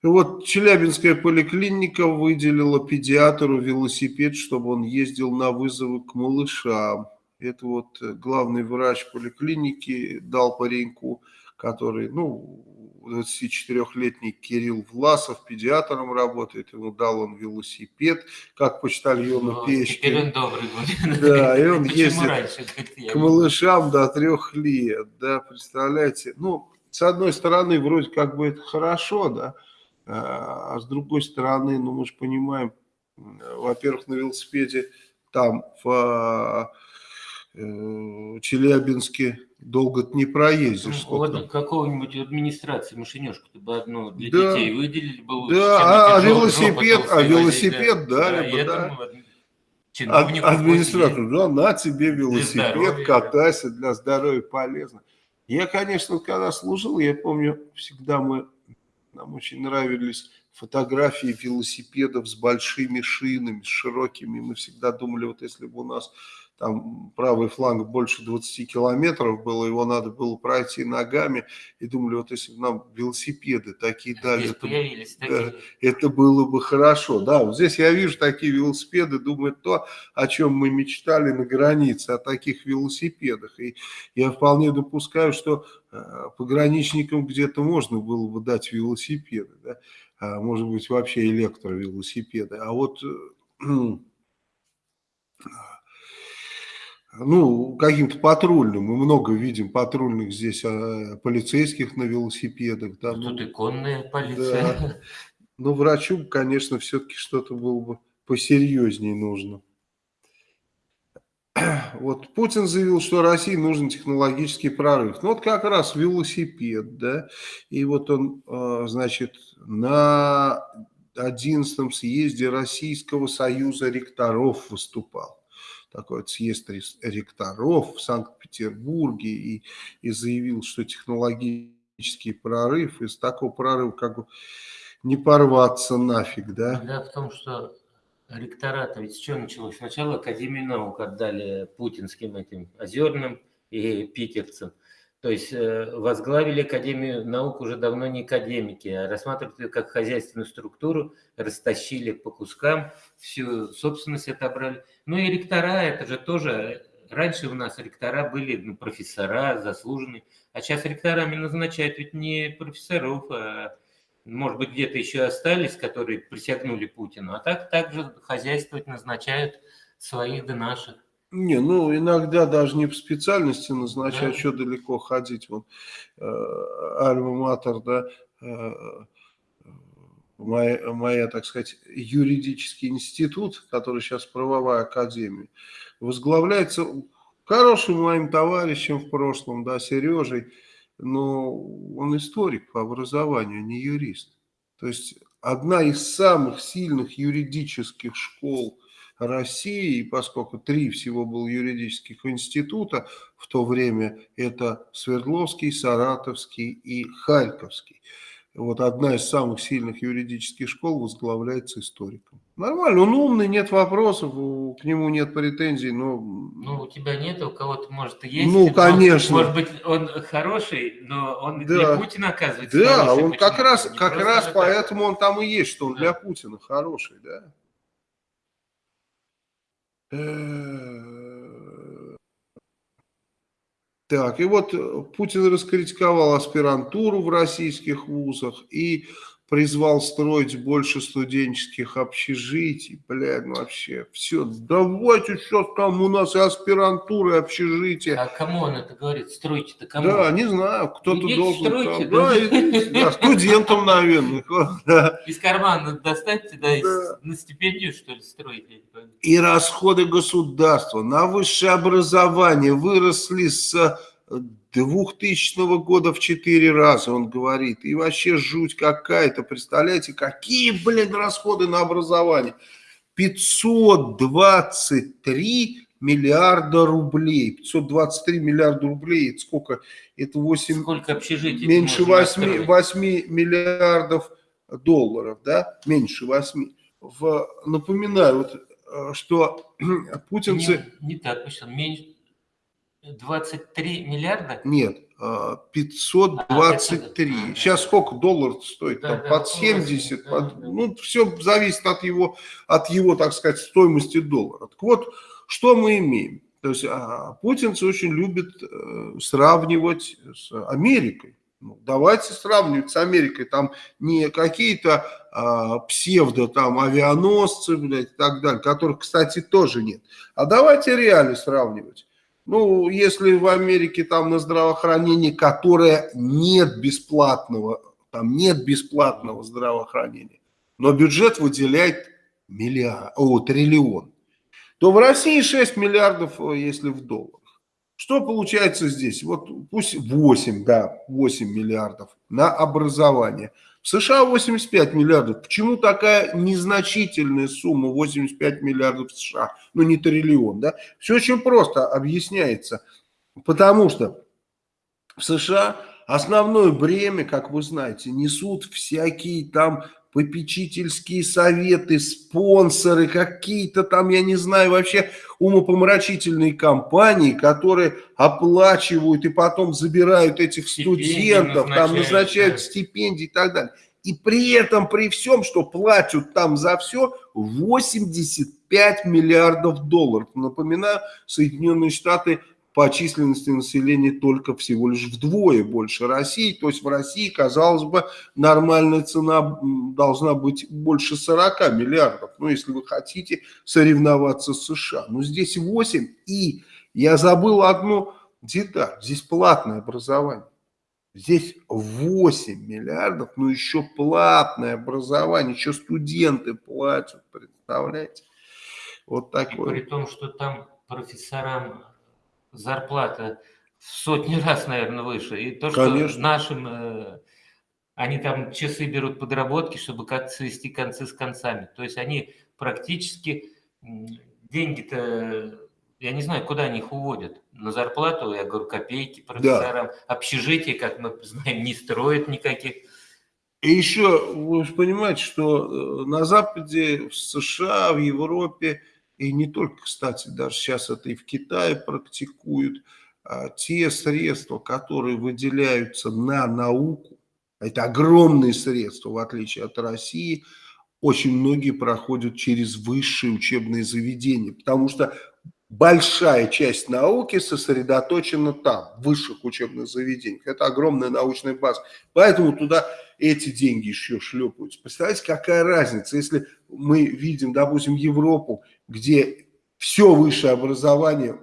вот Челябинская поликлиника выделила педиатру велосипед, чтобы он ездил на вызовы к малышам. Это вот э, главный врач поликлиники дал пареньку, который, ну, 24-летний Кирилл Власов, педиатром работает, ему дал он велосипед, как почтальону ну, печки. Теперь он добрый будет. Да, и он ездит к малышам до трех лет, да, представляете. Ну, с одной стороны, вроде как бы это хорошо, да, а с другой стороны, ну мы же понимаем, во-первых, на велосипеде там в э, Челябинске долго не проездишь. Ну, вот какого-нибудь администрации машинешку бы одну для да, детей выделили бы. Да, а, велосипед, а велосипед дали бы, да. Администратор, да, на тебе велосипед, здоровья, катайся, для здоровья полезно. Я, конечно, когда служил, я помню, всегда мы нам очень нравились фотографии велосипедов с большими шинами, с широкими. Мы всегда думали, вот если бы у нас там правый фланг больше 20 километров было, его надо было пройти ногами, и думали, вот если бы нам велосипеды такие дали, это, да, это было бы хорошо. Да, вот здесь я вижу такие велосипеды, думаю, то, о чем мы мечтали на границе, о таких велосипедах. И я вполне допускаю, что э, пограничникам где-то можно было бы дать велосипеды, да? а, может быть, вообще электровелосипеды. А вот э, *clears throat* ну, каким-то патрульным. Мы много видим патрульных здесь, а, полицейских на велосипедах. Да, ну, Тут иконная полиция. Да. Ну, врачу, конечно, все-таки что-то было бы посерьезнее нужно. *clears throat* Вот Путин заявил, что России нужен технологический прорыв. Ну, вот как раз велосипед, да. И вот он, а, значит, на 11 съезде Российского союза ректоров выступал такой съезд ректоров в Санкт-Петербурге и, и заявил, что технологический прорыв, из такого прорыва как бы не порваться нафиг, да? Беда в том, что ректората, ведь с чего началось? Сначала Академию наук отдали путинским этим озерным и питерцам. То есть э, возглавили Академию наук уже давно не академики, а рассматривают ее как хозяйственную структуру, растащили по кускам, всю собственность отобрали. Ну и ректора, это же тоже, раньше у нас ректора были ну, профессора, заслуженные, а сейчас ректорами назначают ведь не профессоров, а может быть где-то еще остались, которые присягнули Путину, а так также хозяйствовать назначают своих да наших. Не, ну иногда даже не по специальности назначают, да. что далеко ходить. Вот э, Альма-Матер, да, э, моя, моя, так сказать, юридический институт, который сейчас правовая академия, возглавляется хорошим моим товарищем в прошлом, да, Сережей, но он историк по образованию, не юрист. То есть одна из самых сильных юридических школ России, поскольку три всего было юридических института в то время, это Свердловский, Саратовский и Харьковский. Вот одна из самых сильных юридических школ возглавляется историком. Нормально, он умный, нет вопросов, к нему нет претензий, но... Ну, у тебя нет, у кого-то, может, и есть. Ну, конечно. Может быть, он хороший, но он да. для Путина, оказывается, Да, хороший, он как раз, как раз поэтому он там и есть, что он да. для Путина хороший, да. Так, и вот Путин раскритиковал аспирантуру в российских вузах и призвал строить больше студенческих общежитий. Блядь, ну вообще, все, давайте сейчас там у нас и аспирантура, и общежитие. А кому он это говорит? Стройте-то кому? Да, не знаю, кто-то должен... Стройте, там, да, и, да, студентам, наверное. Да. Из кармана достаньте, да, да. на стипендию, что ли, строите? И расходы государства на высшее образование выросли с 2000 года в 4 раза, он говорит. И вообще жуть какая-то. Представляете, какие, блин, расходы на образование? 523 миллиарда рублей. 523 миллиарда рублей. Это сколько? Это 8... Сколько общежитий? Меньше 8, 8 миллиардов долларов, да? Меньше 8. В, напоминаю, вот, э, что *clears throat* путинцы... Не, не так, меньше 23 миллиарда? Нет, 523. А, Сейчас сколько долларов стоит? Да, там, да, под 70. Да, под, да. Ну, все зависит от его, от его, так сказать, стоимости доллара. Так вот, что мы имеем? То есть а, путинцы очень любят э, сравнивать с Америкой. Ну, давайте сравнивать с Америкой. Там не какие-то а, псевдо там авианосцы, блядь, и так далее, которых, кстати, тоже нет. А давайте реально сравнивать. Ну, если в Америке там на здравоохранении, которое нет бесплатного, там нет бесплатного здравоохранения, но бюджет выделяет миллиард, о, триллион, то в России 6 миллиардов, э, если в долларах. Что получается здесь? Вот пусть 8, да, 8 миллиардов на образование – США 85 миллиардов. Почему такая незначительная сумма 85 миллиардов США? Ну, не триллион, да? Все очень просто объясняется. Потому что в США основное бремя, как вы знаете, несут всякие там попечительские советы, спонсоры, какие-то там, я не знаю, вообще умопомрачительные компании, которые оплачивают и потом забирают этих студентов, там назначают да. стипендии и так далее. И при этом, при всем, что платят там за все, 85 миллиардов долларов. Напоминаю, Соединенные Штаты по численности населения только всего лишь вдвое больше России. То есть в России, казалось бы, нормальная цена должна быть больше 40 миллиардов. Ну, если вы хотите соревноваться с США. Но здесь 8. И я забыл одну деталь. Здесь платное образование. Здесь 8 миллиардов, но еще платное образование, еще студенты платят, представляете? Вот такое. И при том, что там профессорам зарплата в сотни *laughs* раз, наверное, выше. И то, Конечно. что нашим, э, они там часы берут подработки, чтобы как свести концы с концами. То есть они практически деньги-то, я не знаю, куда они их уводят. На зарплату, я говорю, копейки профессорам. Да. Общежитие, как мы знаем, не строят никаких. И еще, вы же понимаете, что э, на Западе, в США, в Европе и не только, кстати, даже сейчас это и в Китае практикуют, а, те средства, которые выделяются на науку, это огромные средства, в отличие от России, очень многие проходят через высшие учебные заведения, потому что большая часть науки сосредоточена там, в высших учебных заведениях. Это огромная научная база. Поэтому туда эти деньги еще шлепаются. Представляете, какая разница, если мы видим, допустим, Европу, где все высшее образование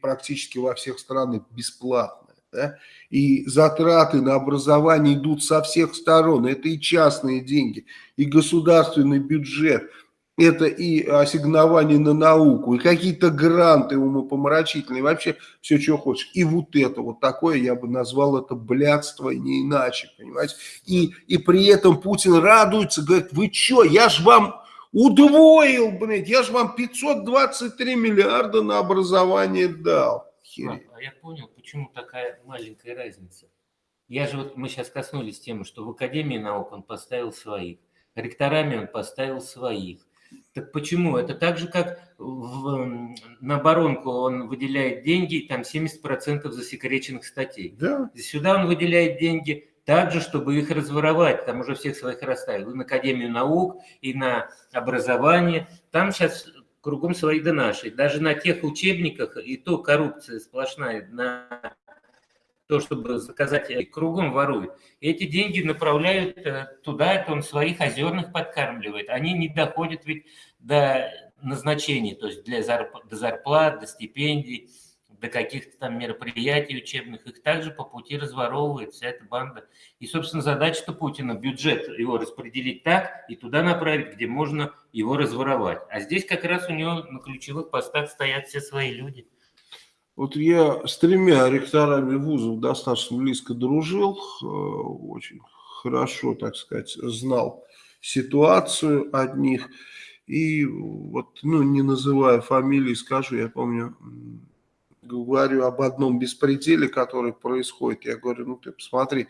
практически во всех странах бесплатное. Да? И затраты на образование идут со всех сторон. Это и частные деньги, и государственный бюджет – это и ассигнование на науку, и какие-то гранты умопомрачительные, вообще все, что хочешь. И вот это, вот такое, я бы назвал это блядство, и не иначе, понимаете. И, и при этом Путин радуется, говорит, вы что, я ж вам удвоил, блядь, я ж вам 523 миллиарда на образование дал. А, а я понял, почему такая маленькая разница. Я же вот, мы сейчас коснулись темы, что в Академии наук он поставил своих, ректорами он поставил своих, так почему? Это так же, как в, на оборонку он выделяет деньги, там 70% засекреченных статей. Да. Сюда он выделяет деньги также, чтобы их разворовать. Там уже всех своих расставил. И на Академию наук, и на образование. Там сейчас кругом свои да наши. Даже на тех учебниках и то коррупция сплошная на то, чтобы заказать, кругом воруют. Эти деньги направляют э, туда, это он своих озерных подкармливает. Они не доходят ведь до назначений, то есть для зарп... до зарплат, до стипендий, до каких-то там мероприятий учебных. Их также по пути разворовывает вся эта банда. И, собственно, задача-то Путина, бюджет его распределить так и туда направить, где можно его разворовать. А здесь как раз у него на ключевых постах стоят все свои люди. Вот я с тремя ректорами вузов достаточно близко дружил, э, очень хорошо, так сказать, знал ситуацию от них. И вот, ну, не называя фамилии, скажу, я помню, говорю об одном беспределе, который происходит. Я говорю, ну ты посмотри,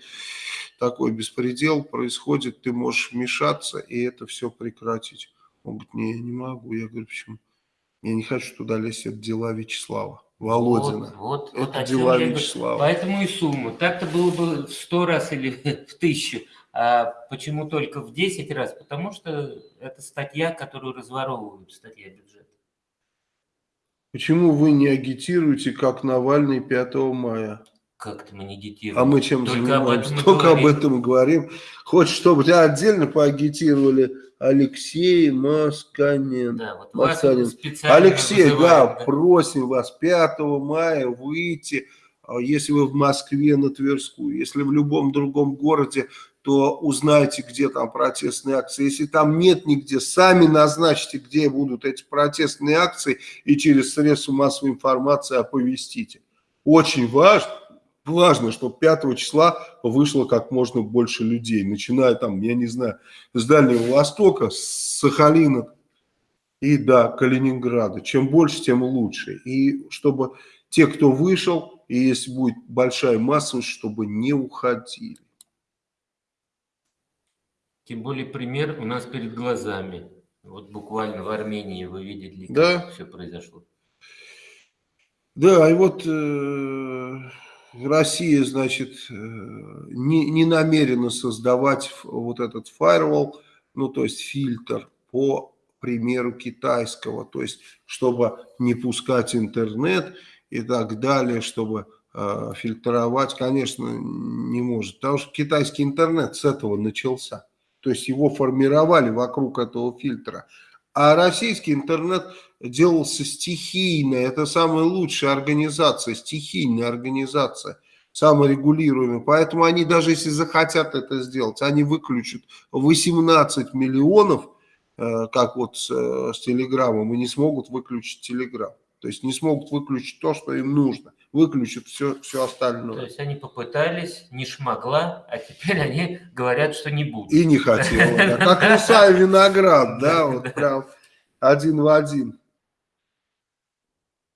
такой беспредел происходит, ты можешь вмешаться и это все прекратить. Он говорит, не, я не могу. Я говорю, почему? Я не хочу туда лезть, это дела Вячеслава. Володина. Вот, вот, Это вот дела Вячеслава. Поэтому и сумма. Так-то было бы в сто раз или *laughs* в тысячу. А почему только в 10 раз? Потому что это статья, которую разворовывают, статья бюджета. Почему вы не агитируете, как Навальный 5 мая? Как-то мы не агитируем. А мы чем Только занимаемся? Об Только говорим. об этом говорим. Хочешь, чтобы тебя отдельно поагитировали Алексей Масканин. Да, вот Масканин. Алексей, вызываем, да, да, просим вас 5 мая выйти, а если вы в Москве на Тверскую, если в любом другом городе, то узнайте, где там протестные акции. Если там нет нигде, сами назначьте, где будут эти протестные акции и через средства массовой информации оповестите. Очень важно важно, чтобы 5 числа вышло как можно больше людей, начиная там, я не знаю, с Дальнего Востока, с Сахалина и до Калининграда. Чем больше, тем лучше. И чтобы те, кто вышел, и если будет большая масса, чтобы не уходили. Тем более пример у нас перед глазами. Вот буквально в Армении вы видели, как да. все произошло. Да, и вот э, Россия, значит, э, не, не намерена создавать вот этот firewall, ну, то есть фильтр по примеру китайского, то есть, чтобы не пускать интернет и так далее, чтобы э, фильтровать, конечно, не может, потому что китайский интернет с этого начался, то есть его формировали вокруг этого фильтра, а российский интернет делался стихийно. Это самая лучшая организация, стихийная организация, саморегулируемая. Поэтому они даже если захотят это сделать, они выключат 18 миллионов, э, как вот с, э, с Телеграмом, и не смогут выключить Телеграм. То есть не смогут выключить то, что им нужно. Выключат все, все остальное. То есть они попытались, не шмогла, а теперь они говорят, что не будут. И не хотел. Да. *laughs* Как Руса и Виноград, да, вот прям один в один.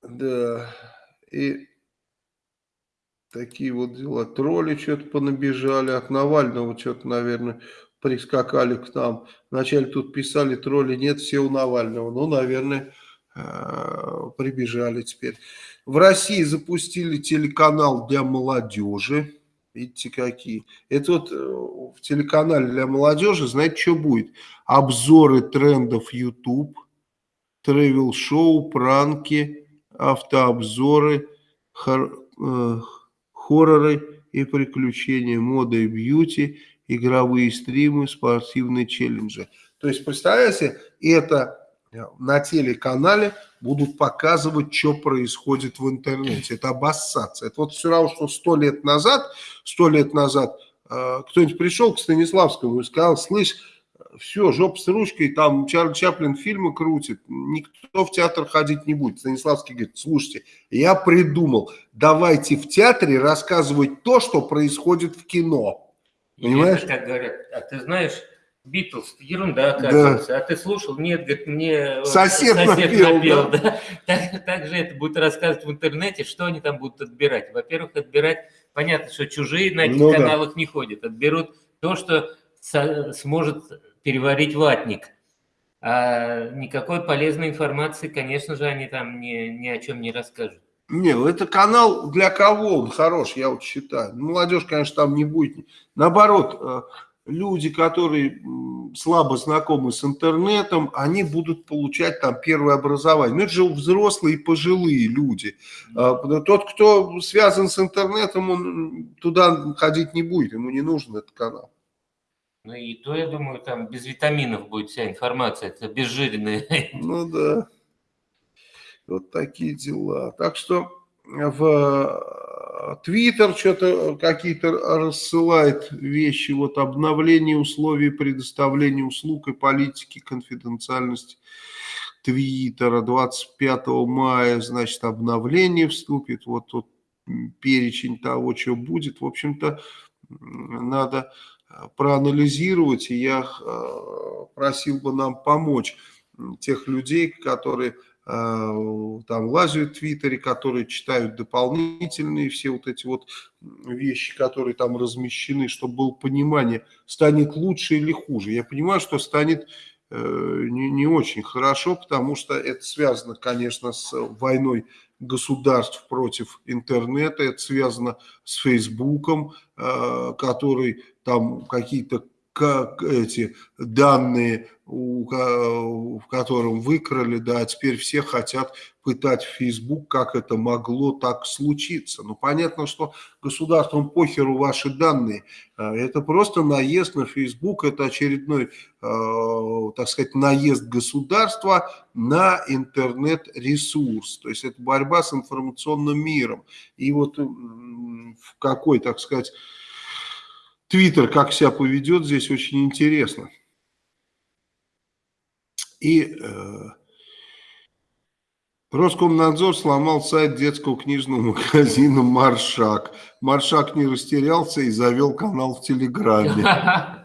Да, и такие вот дела. Тролли что-то понабежали, от Навального что-то, наверное, прискакали к нам. Вначале тут писали, тролли нет, все у Навального. Ну, наверное, прибежали теперь. В России запустили телеканал для молодежи. Видите, какие. Это вот э, в телеканале для молодежи, знаете, что будет? Обзоры трендов YouTube, тревел-шоу, пранки, автообзоры, хор, э, хорроры и приключения, мода и бьюти, игровые стримы, спортивные челленджи. То есть, представляете, это на телеканале будут показывать, что происходит в интернете. Это обоссаться. Это вот все равно, что сто лет назад, сто лет назад э, кто-нибудь пришел к Станиславскому и сказал, слышь, все, жопа с ручкой, там Чарли Чаплин фильмы крутит, никто в театр ходить не будет. Станиславский говорит, слушайте, я придумал, давайте в театре рассказывать то, что происходит в кино. Понимаешь? Как говорят, а ты знаешь, Битлз, ерунда оказывается. Да. А ты слушал? Нет, говорит, мне сосед, сосед напел. напел да. Да. Так, так же это будет рассказывать в интернете, что они там будут отбирать. Во-первых, отбирать, понятно, что чужие на этих ну, каналах да. не ходят. Отберут то, что сможет переварить ватник. А никакой полезной информации, конечно же, они там ни, ни о чем не расскажут. Не, ну это канал для кого он хорош, я вот считаю. Молодежь, конечно, там не будет. Наоборот, э, люди, которые слабо знакомы с интернетом, они будут получать там первое образование. Но это же взрослые и пожилые люди. А, тот, кто связан с интернетом, он туда ходить не будет, ему не нужен этот канал. Ну и то, я думаю, там без витаминов будет вся информация, это безжиренная. Ну да. Вот такие дела. Так что в Твиттер что-то какие-то рассылает вещи, вот обновление условий предоставления услуг и политики конфиденциальности Твиттера. 25 мая, значит, обновление вступит, вот тут перечень того, что будет, в общем-то, надо проанализировать, и я просил бы нам помочь тех людей, которые Э, там лазят в Твиттере, которые читают дополнительные все вот эти вот вещи, которые там размещены, чтобы было понимание, станет лучше или хуже. Я понимаю, что станет э, не, не очень хорошо, потому что это связано, конечно, с войной государств против интернета, это связано с Фейсбуком, э, который там какие-то как эти данные, в котором выкрали, да, теперь все хотят пытать Facebook, как это могло так случиться. Ну, понятно, что государством похеру ваши данные. А, это просто наезд на Facebook, это очередной, а, так сказать, наезд государства на интернет-ресурс. То есть это борьба с информационным миром. И вот в какой, так сказать, Твиттер как себя поведет здесь очень интересно. И э, Роскомнадзор сломал сайт детского книжного магазина «Маршак». Маршак не растерялся и завел канал в Телеграме. *laughs*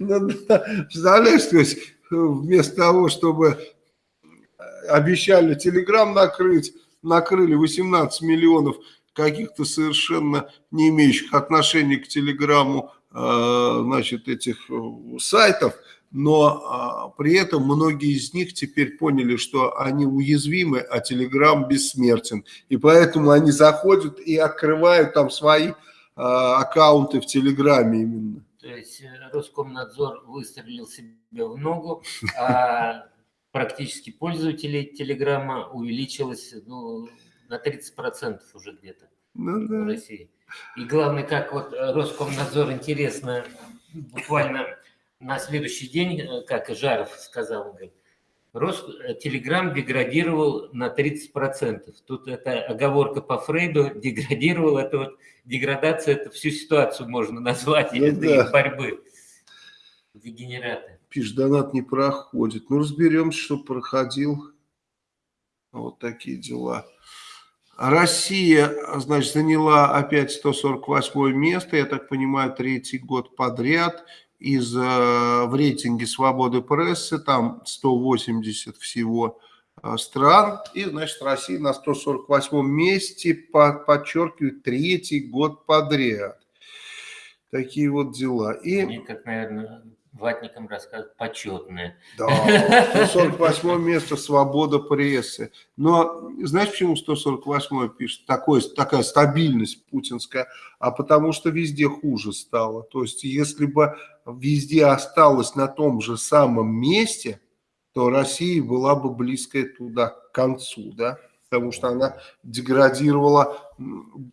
Ну представляешь, то есть вместо того, чтобы обещали Телеграм накрыть, накрыли 18 миллионов каких-то совершенно не имеющих отношения к Телеграмму, э, значит, этих э, сайтов, но а, при этом многие из них теперь поняли, что они уязвимы, а Телеграм бессмертен. И поэтому они заходят и открывают там свои а, аккаунты в Телеграме именно. То есть э, Роскомнадзор выстрелил себе в ногу, *laughs* а практически пользователей Телеграма увеличилось ну, на 30% уже где-то ну, да. в России. И главное, как вот э, Роскомнадзор, интересно, буквально на следующий день, э, как и Жаров сказал, говорит, Рос, э, Телеграм деградировал на 30%. Тут это оговорка по Фрейду, *laughs* деградировал, это вот деградация, это всю ситуацию можно назвать, ну, это да. их борьбы. Дегенераты. Пишет, донат не проходит. Ну, разберемся, что проходил. Вот такие дела. Россия, значит, заняла опять 148 место, я так понимаю, третий год подряд. Из, э, в рейтинге свободы прессы там 180 всего э, стран. И, значит, Россия на 148 месте, подчеркиваю, третий год подряд. Такие вот дела. И... Мне, как, наверное, ватникам рассказывают, почетное. Да, *laughs* 148 место свобода прессы. Но знаешь, почему 148 пишет? Такой, такая стабильность путинская. А потому что везде хуже стало. То есть, если бы везде осталось на том же самом месте, то Россия была бы близкая туда к концу, да? Потому что она деградировала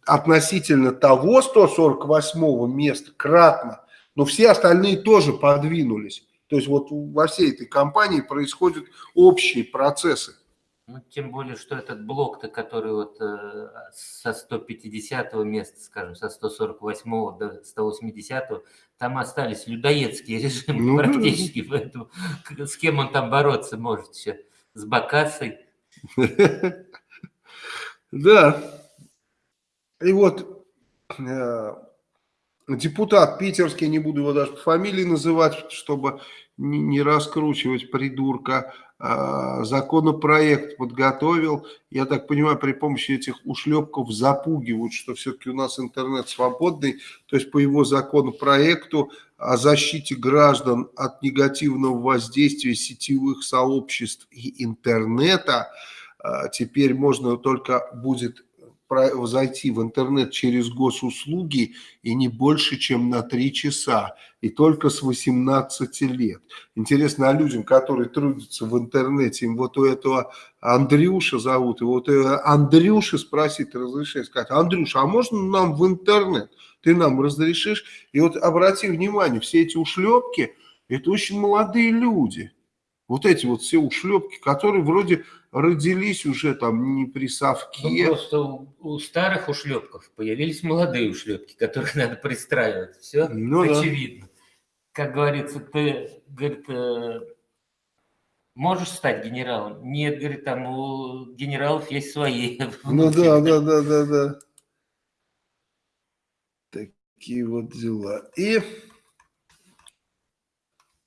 относительно того 148 места кратно но все остальные тоже подвинулись. То есть вот во всей этой компании происходят общие процессы. Ну, тем более, что этот блок-то, который вот э, со 150 места, скажем, со 148 до 180, там остались людоедские режимы ну, практически, поэтому с кем он там бороться может еще? С Бакасой? *laughs* Да. И вот э, депутат питерский, не буду его даже по фамилии называть, чтобы не раскручивать придурка, а, законопроект подготовил. Я так понимаю, при помощи этих ушлепков запугивают, что все-таки у нас интернет свободный. То есть по его законопроекту о защите граждан от негативного воздействия сетевых сообществ и интернета а, теперь можно только будет зайти в интернет через госуслуги и не больше, чем на 3 часа, и только с 18 лет. Интересно, а людям, которые трудятся в интернете, им вот у этого Андрюша зовут, и вот Андрюша спросить разрешение, сказать, Андрюша, а можно нам в интернет? Ты нам разрешишь? И вот обрати внимание, все эти ушлепки, это очень молодые люди. Вот эти вот все ушлепки, которые вроде родились уже там не при совке. Ну, просто у, у старых ушлепков появились молодые ушлепки, которых *laughs* надо пристраивать. Все ну, очевидно. Да. Как говорится, ты, говорит, э, можешь стать генералом? Нет, говорит, там у генералов есть свои. *laughs* Ну да, да, да, да, да. Такие вот дела. И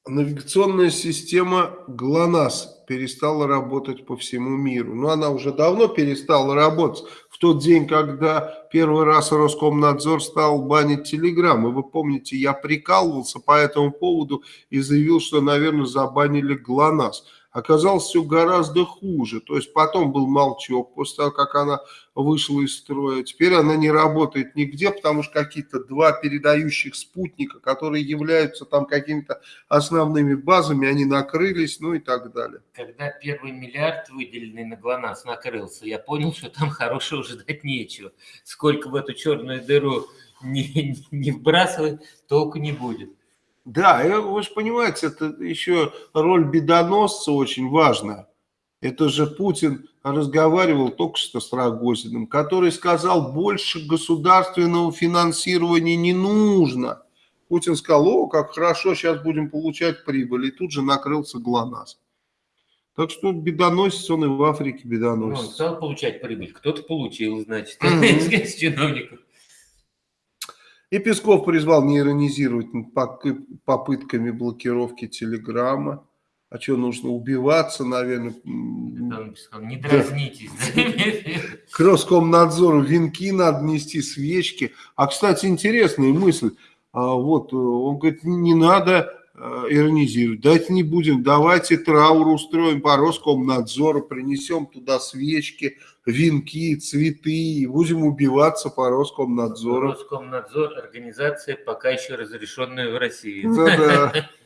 навигационная система ГЛОНАСС перестала работать по всему миру. Но она уже давно перестала работать. В тот день, когда первый раз Роскомнадзор стал банить Телеграм. И вы помните, я прикалывался по этому поводу и заявил, что, наверное, забанили ГЛОНАСС. Оказалось все гораздо хуже. То есть потом был молчок после того, как она вышла из строя. Теперь она не работает нигде, потому что какие-то два передающих спутника, которые являются там какими-то основными базами, они накрылись, ну и так далее. Когда первый миллиард, выделенный на ГЛОНАСС, накрылся, я понял, что там хорошего ждать нечего. Сколько в эту черную дыру не, не вбрасывать, толку не будет. Да, вы же понимаете, это еще роль бедоносца очень важная. Это же Путин разговаривал только что с Рогозиным, который сказал, больше государственного финансирования не нужно. Путин сказал, о, как хорошо, сейчас будем получать прибыль. И тут же накрылся ГЛОНАСС. Так что бедоносец он и в Африке бедоносец. Ну, он стал получать прибыль. Кто-то получил, значит, *laughs* из чиновников. И Песков призвал не иронизировать попытками блокировки Телеграма. А что, нужно убиваться, наверное? Не дразнитесь. К Роскомнадзору венки надо нести, свечки. А, кстати, интересная мысль. А, вот, э, он говорит, не надо Э, иронизируют. Давайте не будем, давайте траур устроим по Роскомнадзору, принесем туда свечки, венки, цветы и будем убиваться по Роскомнадзору. Роскомнадзор – организация, пока еще разрешенная в России. Да-да. *laughs*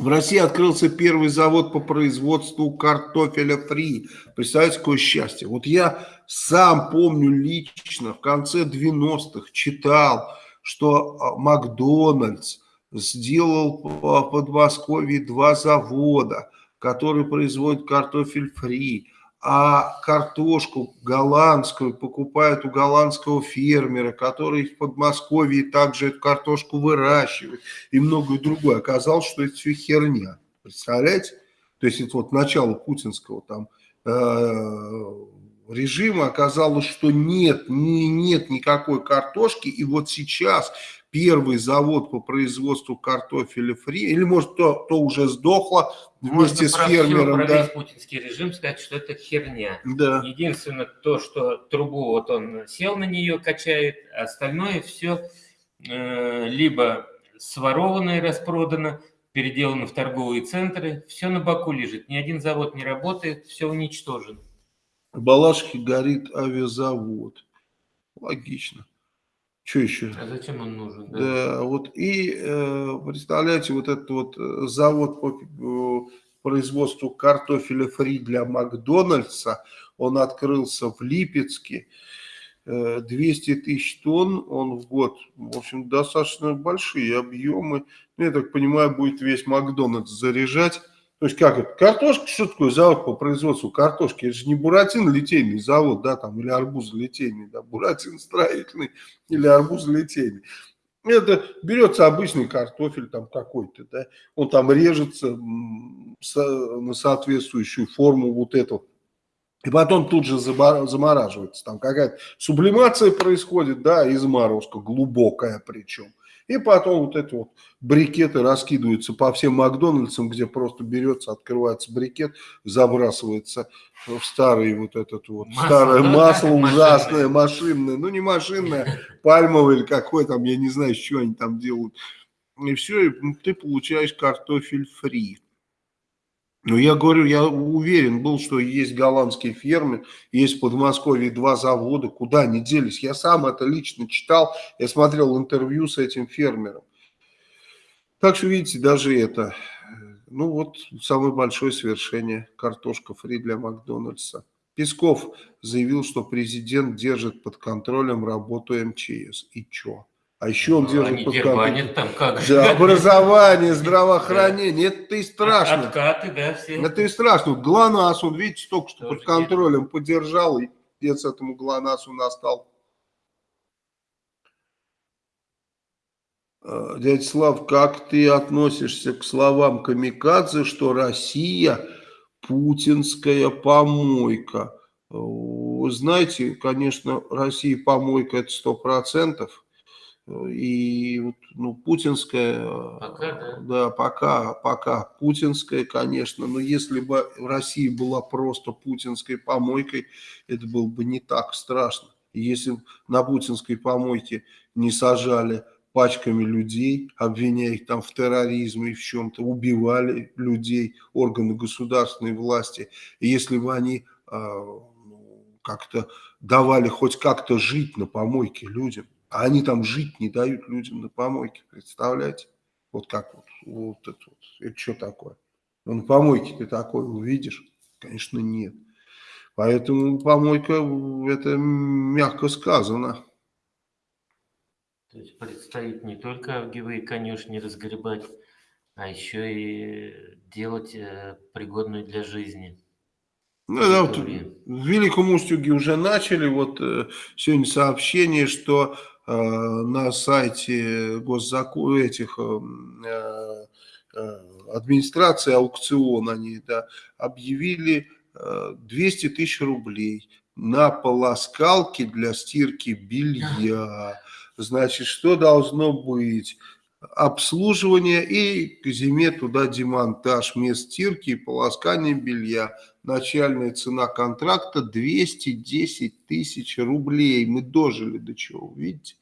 В России открылся первый завод по производству картофеля фри. Представляете, какое счастье. Вот я сам помню лично, в конце 90-х читал, что а, Макдональдс сделал в Подмосковье два завода, которые производят картофель фри, а картошку голландскую покупают у голландского фермера, который в Подмосковье также эту картошку выращивает и многое другое. Оказалось, что это все херня. Представляете? То есть это вот начало путинского там э, режима оказалось, что нет, не, нет никакой картошки, и вот сейчас первый завод по производству картофеля фри, или может то, то уже сдохло вместе Можно с фермером. Да. путинский режим сказать, что это херня. Да. Единственное то, что трубу вот он сел на нее, качает, остальное все э, либо своровано и распродано, переделано в торговые центры, все на боку лежит, ни один завод не работает, все уничтожено. В Балашихе горит авиазавод. Логично. Что еще? А зачем он нужен? Да, да вот и э, представляете, вот этот вот э, завод по э, производству картофеля фри для Макдональдса, он открылся в Липецке. 200 тысяч тонн он в год. В общем, достаточно большие объемы. Ну, я так понимаю, будет весь Макдональдс заряжать. То есть как это? Картошка, что такое завод по производству картошки? Это же не Буратино литейный завод, да, там, или арбуз литейный, да, Буратино строительный или арбуз литейный. Это берется обычный картофель там какой-то, да, он там режется на соответствующую форму вот эту. И потом тут же замораживается. Там какая-то сублимация происходит, да, и заморозка, глубокая причем. И потом вот эти вот брикеты раскидываются по всем Макдональдсам, где просто берется, открывается брикет, забрасывается в старый вот этот вот, масло, старое да, масло ужасное, машинное. Ну, не машинное, *laughs* пальмовое или какое там, я не знаю, что они там делают. И все, и ты получаешь картофель фри. Ну, я говорю, я уверен был, что есть голландские фермы, есть в Подмосковье два завода, куда они делись. Я сам это лично читал, я смотрел интервью с этим фермером. Так что, видите, даже это, ну вот, самое большое свершение, картошка фри для Макдональдса. Песков заявил, что президент держит под контролем работу МЧС. И что? А еще он ну, держит под контролем. там как. Да, образование, здравоохранение. Это и страшно. Откаты, да, все. Это и страшно. ГЛОНАСС, он, видите, только что Тоже под контролем нет. поддержал, и пец этому ГЛОНАССу настал. А, дядя Слав, как ты относишься к словам Камикадзе, что Россия путинская помойка? Вы знаете, конечно, Россия помойка это сто процентов и ну, путинская, пока, да. да, пока, пока путинская, конечно, но если бы Россия была просто путинской помойкой, это было бы не так страшно. Если на путинской помойке не сажали пачками людей, обвиняя их там в терроризме и в чем-то, убивали людей, органы государственной власти, и если бы они э, как-то давали хоть как-то жить на помойке людям, а они там жить не дают людям на помойке, представляете? Вот как вот, вот это вот, это что такое? Ну, на помойке ты такое увидишь? Конечно, нет. Поэтому помойка, это мягко сказано. То есть предстоит не только авгиевые конюшни разгребать, а еще и делать э, пригодную для жизни. Ну, да, вот в Великом Устюге уже начали. Вот э, сегодня сообщение, что на сайте госзакон этих э, э, администрации аукцион они да, объявили 200 тысяч рублей на полоскалки для стирки белья. Значит, что должно быть? Обслуживание и к зиме туда демонтаж мест стирки и полоскания белья. Начальная цена контракта 210 тысяч рублей. Мы дожили до чего, видите?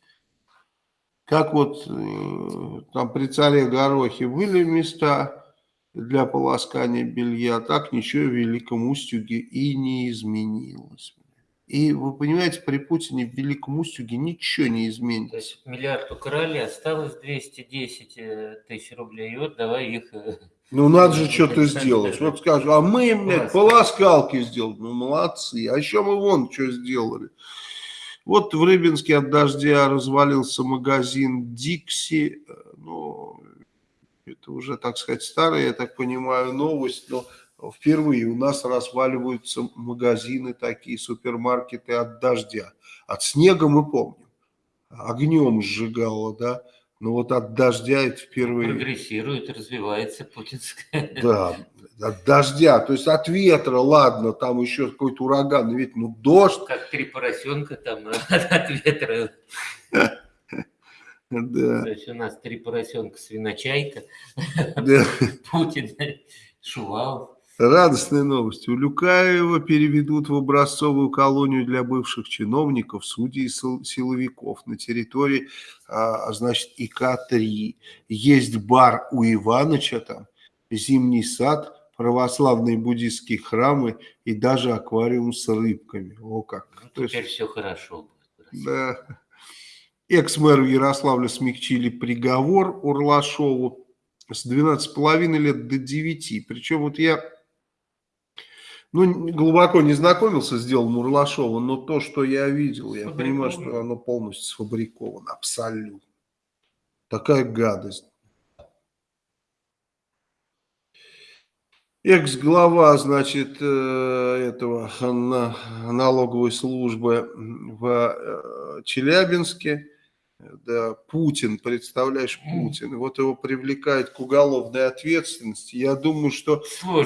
Как вот э, там при царе Горохе были места для полоскания белья, так ничего в Великом Устюге и не изменилось. И вы понимаете, при Путине в Великом Устюге ничего не изменится. То есть миллиард украли, осталось 210 э, тысяч рублей, и вот давай их... Э, ну, надо же *laughs* что-то сделать. Вот скажу, а мы, блядь, полоскалки сделали. Ну, молодцы. А еще мы вон что сделали. Вот в Рыбинске от дождя развалился магазин Дикси. Ну, это уже, так сказать, старая, я так понимаю, новость, но впервые у нас разваливаются магазины такие, супермаркеты от дождя. От снега мы помним, огнем сжигало, да, но вот от дождя это впервые. Прогрессирует, развивается путинская. Да, от дождя, то есть от ветра, ладно, там еще какой-то ураган, ведь ну дождь. Как три поросенка там *laughs* от ветра. Да. То есть у нас три поросенка, свиночайка, да. *laughs* Путин, Шувалов. Радостная новость. У Люкаева переведут в образцовую колонию для бывших чиновников, судей и силовиков на территории, а, значит, ИК-3. Есть бар у Иваныча там, зимний сад, православные буддийские храмы и даже аквариум с рыбками. О как. Ну, теперь есть, все хорошо. Да. Экс-мэру Ярославля смягчили приговор Урлашову с 12,5 лет до 9. Причем вот я Ну, глубоко не знакомился с делом Мурлашова, но то, что я видел, я понимаю, что оно полностью сфабриковано, абсолютно. Такая гадость. Экс-глава, значит, э, этого налоговой службы в э, Челябинске, да, Путин, представляешь, Путин, вот его привлекают к уголовной ответственности. Я думаю, что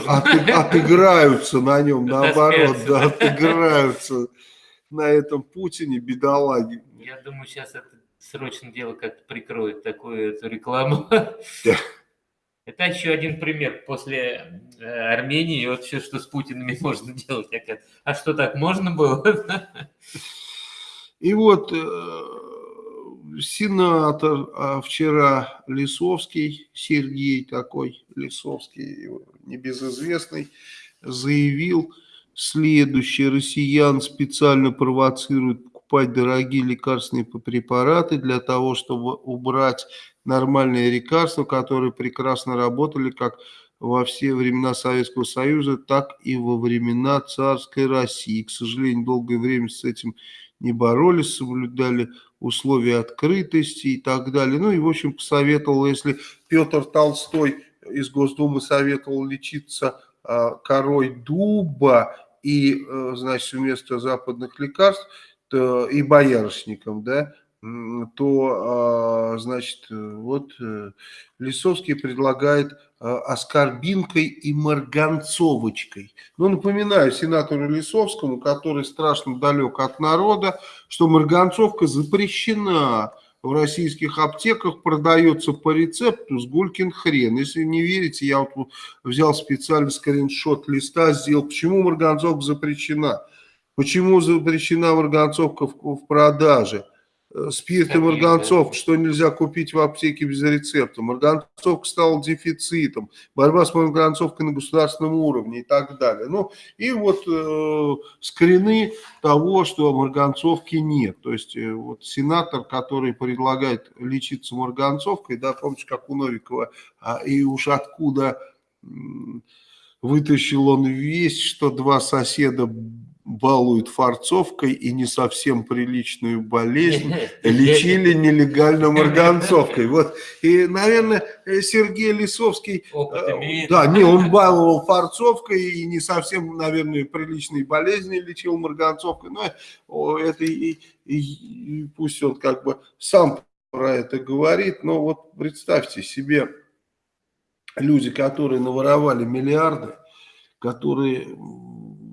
от, отыграются на нем, наоборот, да, отыграются на этом Путине, бедолаги. Я думаю, сейчас это срочно дело как-то прикроет такую эту рекламу. Это еще один пример после э, Армении, вот все, что с Путинами *laughs* можно делать. А что так можно было? И вот э, сенатор а вчера Лисовский, Сергей такой Лисовский, небезызвестный, заявил следующее. Россиян специально провоцируют покупать дорогие лекарственные препараты для того, чтобы убрать нормальные лекарства, которые прекрасно работали как во все времена Советского Союза, так и во времена царской России. К сожалению, долгое время с этим не боролись, соблюдали условия открытости и так далее. Ну и, в общем, посоветовал, если Петр Толстой из Госдумы советовал лечиться а, корой дуба и, а, значит, вместо западных лекарств, и боярышником, да, то, а, значит, вот э, Лисовский предлагает а, оскорбинкой и марганцовочкой. Ну, напоминаю сенатору Лисовскому, который страшно далек от народа, что марганцовка запрещена в российских аптеках, продается по рецепту с гулькин хрен. Если не верите, я вот взял специальный скриншот листа, сделал, почему марганцовка запрещена. Почему запрещена марганцовка в, в продаже? Э, спирт и марганцовка, что нельзя купить в аптеке без рецепта. Марганцовка стала дефицитом, борьба с марганцовкой на государственном уровне и так далее. Ну, и вот э, скрины того, что марганцовки нет. То есть, э, вот сенатор, который предлагает лечиться марганцовкой, да, помните, как у Новикова, а, и уж откуда вытащил он весь, что два соседа балуют фарцовкой и не совсем приличную болезнь *laughs* лечили нелегально *laughs* марганцовкой. Вот. И, наверное, Сергей Лисовский... Э, да, не, он баловал фарцовкой и не совсем, наверное, приличные болезни лечил марганцовкой. Но это и, и, и пусть он как бы сам про это говорит. Но вот представьте себе люди, которые наворовали миллиарды, которые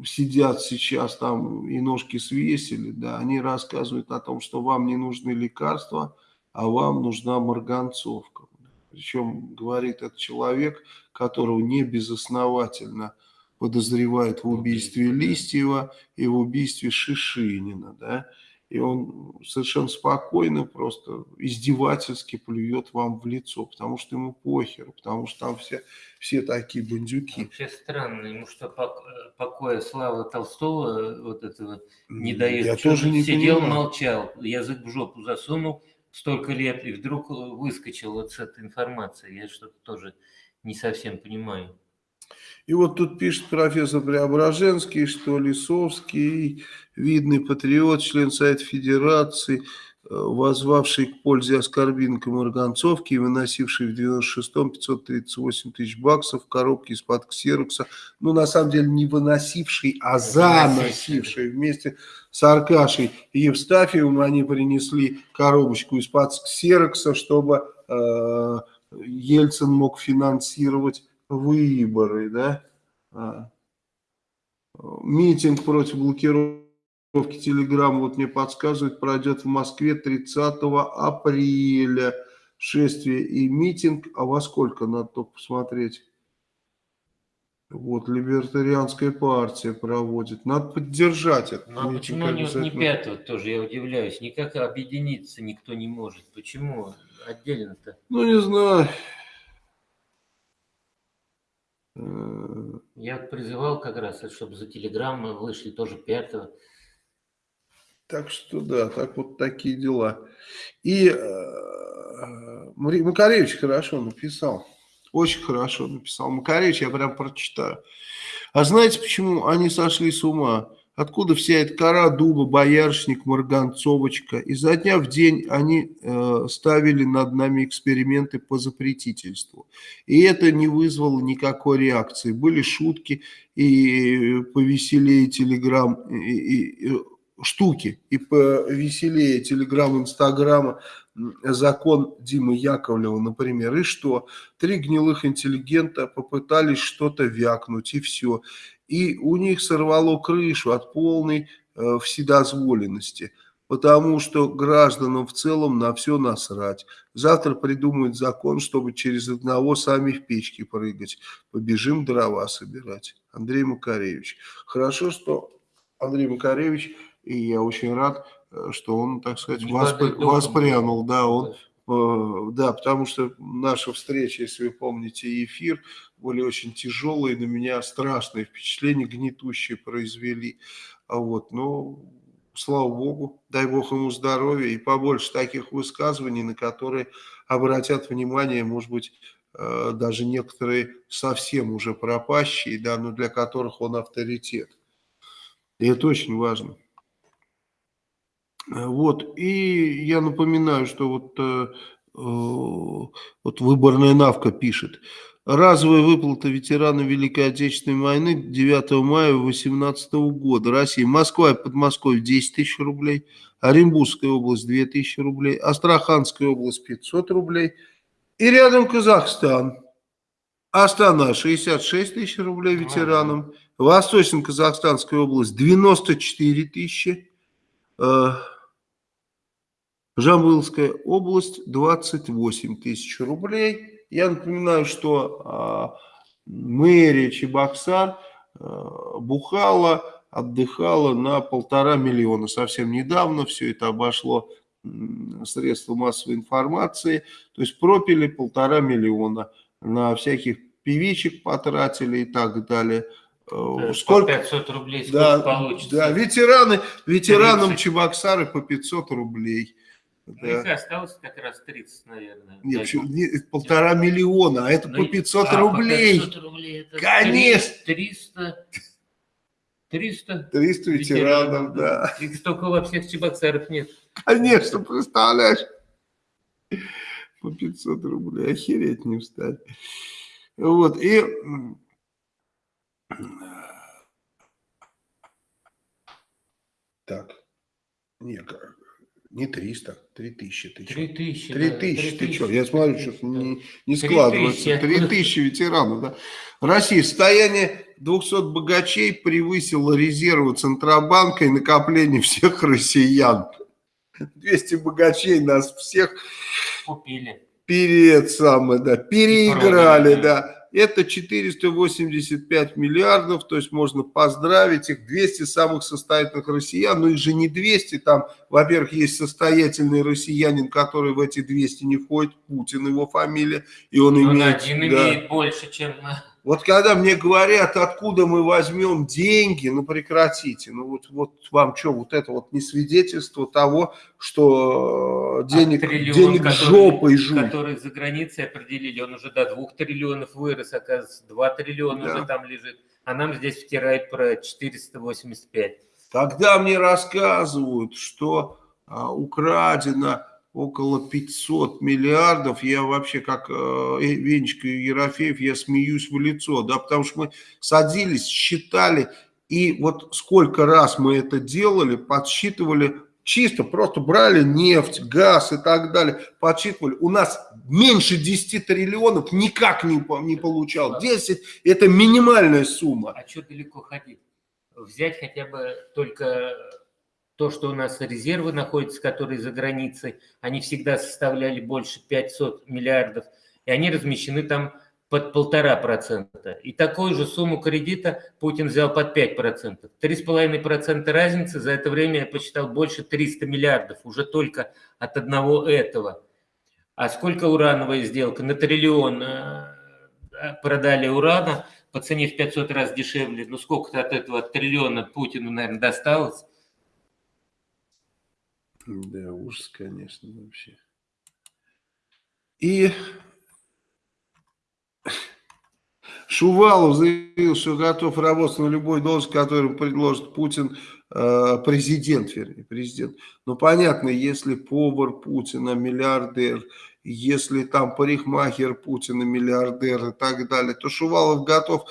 сидят сейчас там и ножки свесили, да, они рассказывают о том, что вам не нужны лекарства, а вам нужна марганцовка. Причем говорит этот человек, которого не безосновательно подозревают в убийстве Листьева и в убийстве Шишинина, да, и он совершенно спокойно, просто издевательски плюет вам в лицо, потому что ему похер, потому что там все, все такие бандюки. Вообще странно, ему что, покоя слава Толстого э, вот этого не дает? Я что тоже не Сидел, понимаю. молчал, язык в жопу засунул столько лет, и вдруг выскочил вот с этой информацией. Я что-то тоже не совсем понимаю. И вот тут пишет профессор Преображенский, что Лисовский, видный патриот, член Совета Федерации, э, возвавший к пользе оскорбинкам марганцовки и выносивший в 96-м 538 тысяч баксов в коробке из-под ксерокса. Ну, на самом деле, не выносивший, а заносивший вместе с Аркашей Евстафьевым. Они принесли коробочку из-под ксерокса, чтобы э, Ельцин мог финансировать выборы, да, а, митинг против блокировки Телеграм, вот мне подсказывают, пройдет в Москве 30 апреля. Шествие и митинг, а во сколько, надо только посмотреть. Вот, либертарианская партия проводит. Надо поддержать это. А почему не, не пятого тоже, я удивляюсь. Никак объединиться никто не может. Почему отдельно-то? Ну, не знаю. Я призывал как раз, чтобы за телеграммы вышли тоже пятого. Так что да, так вот такие дела. И э, Макаревич хорошо написал. Очень хорошо написал Макаревич, я прям прочитаю. А знаете, почему они сошли с ума? Откуда вся эта кора дуба, боярышник, марганцовочка? Изо дня в день они э, ставили над нами эксперименты по запретительству. И это не вызвало никакой реакции. Были шутки и повеселее телеграмм, и, и, и, штуки, и повеселее телеграмм, инстаграма, закон Димы Яковлева, например. И что? Три гнилых интеллигента попытались что-то вякнуть, и все и у них сорвало крышу от полной э, вседозволенности, потому что гражданам в целом на все насрать. Завтра придумают закон, чтобы через одного сами в печке прыгать. Побежим дрова собирать. Андрей Макаревич. Хорошо, что Андрей Макаревич, и я очень рад, э, что он, так сказать, воспр... воспрянул, да, он да, потому что наша встреча, если вы помните, эфир, были очень тяжелые, на меня страшные впечатления, гнетущие произвели. А вот, но слава богу, дай бог ему здоровья и побольше таких высказываний, на которые обратят внимание, может быть, э, даже некоторые совсем уже пропащие, да, но для которых он авторитет. И это очень важно. Э, вот, и я напоминаю, что вот, э, э, вот выборная навка пишет. Разовая выплата ветеранам Великой Отечественной войны 9 мая 2018 года. Россия, Москва и Подмосковье 10 тысяч рублей, Оренбургская область 2 тысячи рублей, Астраханская область 500 рублей. И рядом Казахстан. Астана 66 тысяч рублей ветеранам, Восточно-Казахстанская область 94 тысячи, Жамбылская область 28 тысяч рублей. Я напоминаю, что а, мэрия Чебоксар а, бухала, отдыхала на полтора миллиона. Совсем недавно все это обошло средства массовой информации. То есть пропили полтора миллиона. На всяких певичек потратили и так далее. Э, сколько? По 500 рублей сколько да, получится? Да, ветераны, ветеранам Чебоксары по 500 рублей. Да. Их осталось как раз 30, наверное. Нет, почему, не, полтора миллиона, а это ну, по 500 а, рублей. По 500 рублей это Конечно. 300, 300, 300 ветеранов, ветеранов да. Их столько во всех чебоксарах нет. Конечно, представляешь. По 500 рублей, охереть не встать. Вот, и... Так, не, не 300, 3000. Ты 3000. 3000, да, ты что? Я смотрю, что не, не складывается. 3000 ветеранов, да. Россия, состояние 200 богачей превысило резервы Центробанка и накопление всех россиян. 200 богачей нас всех... Купили. Перед самое, да, переиграли, да это 485 миллиардов, то есть можно поздравить их, 200 самых состоятельных россиян, но их же не 200, там, во-первых, есть состоятельный россиянин, который в эти 200 не входит, Путин его фамилия, и он, он имеет... один да, имеет больше, чем... Вот когда мне говорят, откуда мы возьмем деньги, ну прекратите. Ну вот, вот вам что, вот это вот не свидетельство того, что э, денег, а триллион, денег который, жопой жуй. Который за границей определили, он уже до двух триллионов вырос, оказывается, 2 триллиона да. уже там лежит. А нам здесь втирает про 485. Когда мне рассказывают, что а, украдено около 500 миллиардов, я вообще как э, Венечка и Ерофеев, я смеюсь в лицо, да, потому что мы садились, считали, и вот сколько раз мы это делали, подсчитывали, чисто просто брали нефть, газ и так далее, подсчитывали, у нас меньше 10 триллионов никак не, не получал, 10 это минимальная сумма. А что далеко ходить? Взять хотя бы только то, что у нас резервы находятся, которые за границей, они всегда составляли больше 500 миллиардов, и они размещены там под полтора процента. И такую же сумму кредита Путин взял под 5 процентов. Три с половиной процента разницы за это время я посчитал больше 300 миллиардов, уже только от одного этого. А сколько урановая сделка? На триллион э, продали урана по цене в 500 раз дешевле. Ну сколько-то от этого триллиона Путину, наверное, досталось. Да, ужас, конечно, вообще. И Шувалов заявил, что готов работать на любой должность, которую предложит Путин, э, президент, вернее, президент. Ну, понятно, если повар Путина, миллиардер, если там парикмахер Путина, миллиардер и так далее, то Шувалов готов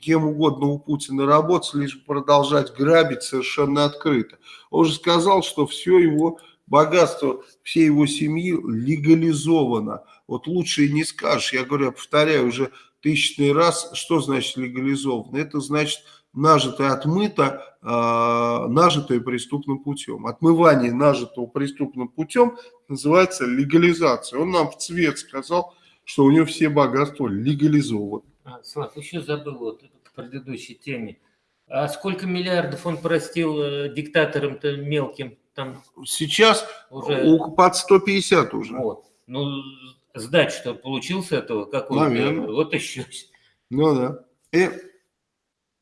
кем угодно у Путина работать, лишь продолжать грабить совершенно открыто. Он же сказал, что все его богатство всей его семьи легализовано. Вот лучше и не скажешь. Я говорю, я повторяю уже тысячный раз, что значит легализовано? Это значит нажитое отмыто, э, нажитое преступным путем. Отмывание нажитого преступным путем называется легализация. Он нам в цвет сказал, что у него все богатства легализованы. А, Слав, еще забыл вот к предыдущей теме. А сколько миллиардов он простил э, диктаторам-то мелким? Там Сейчас уже... под 150 уже. Вот. Ну, сдать, что получил с этого, Наверное. Вот еще. Ну да. И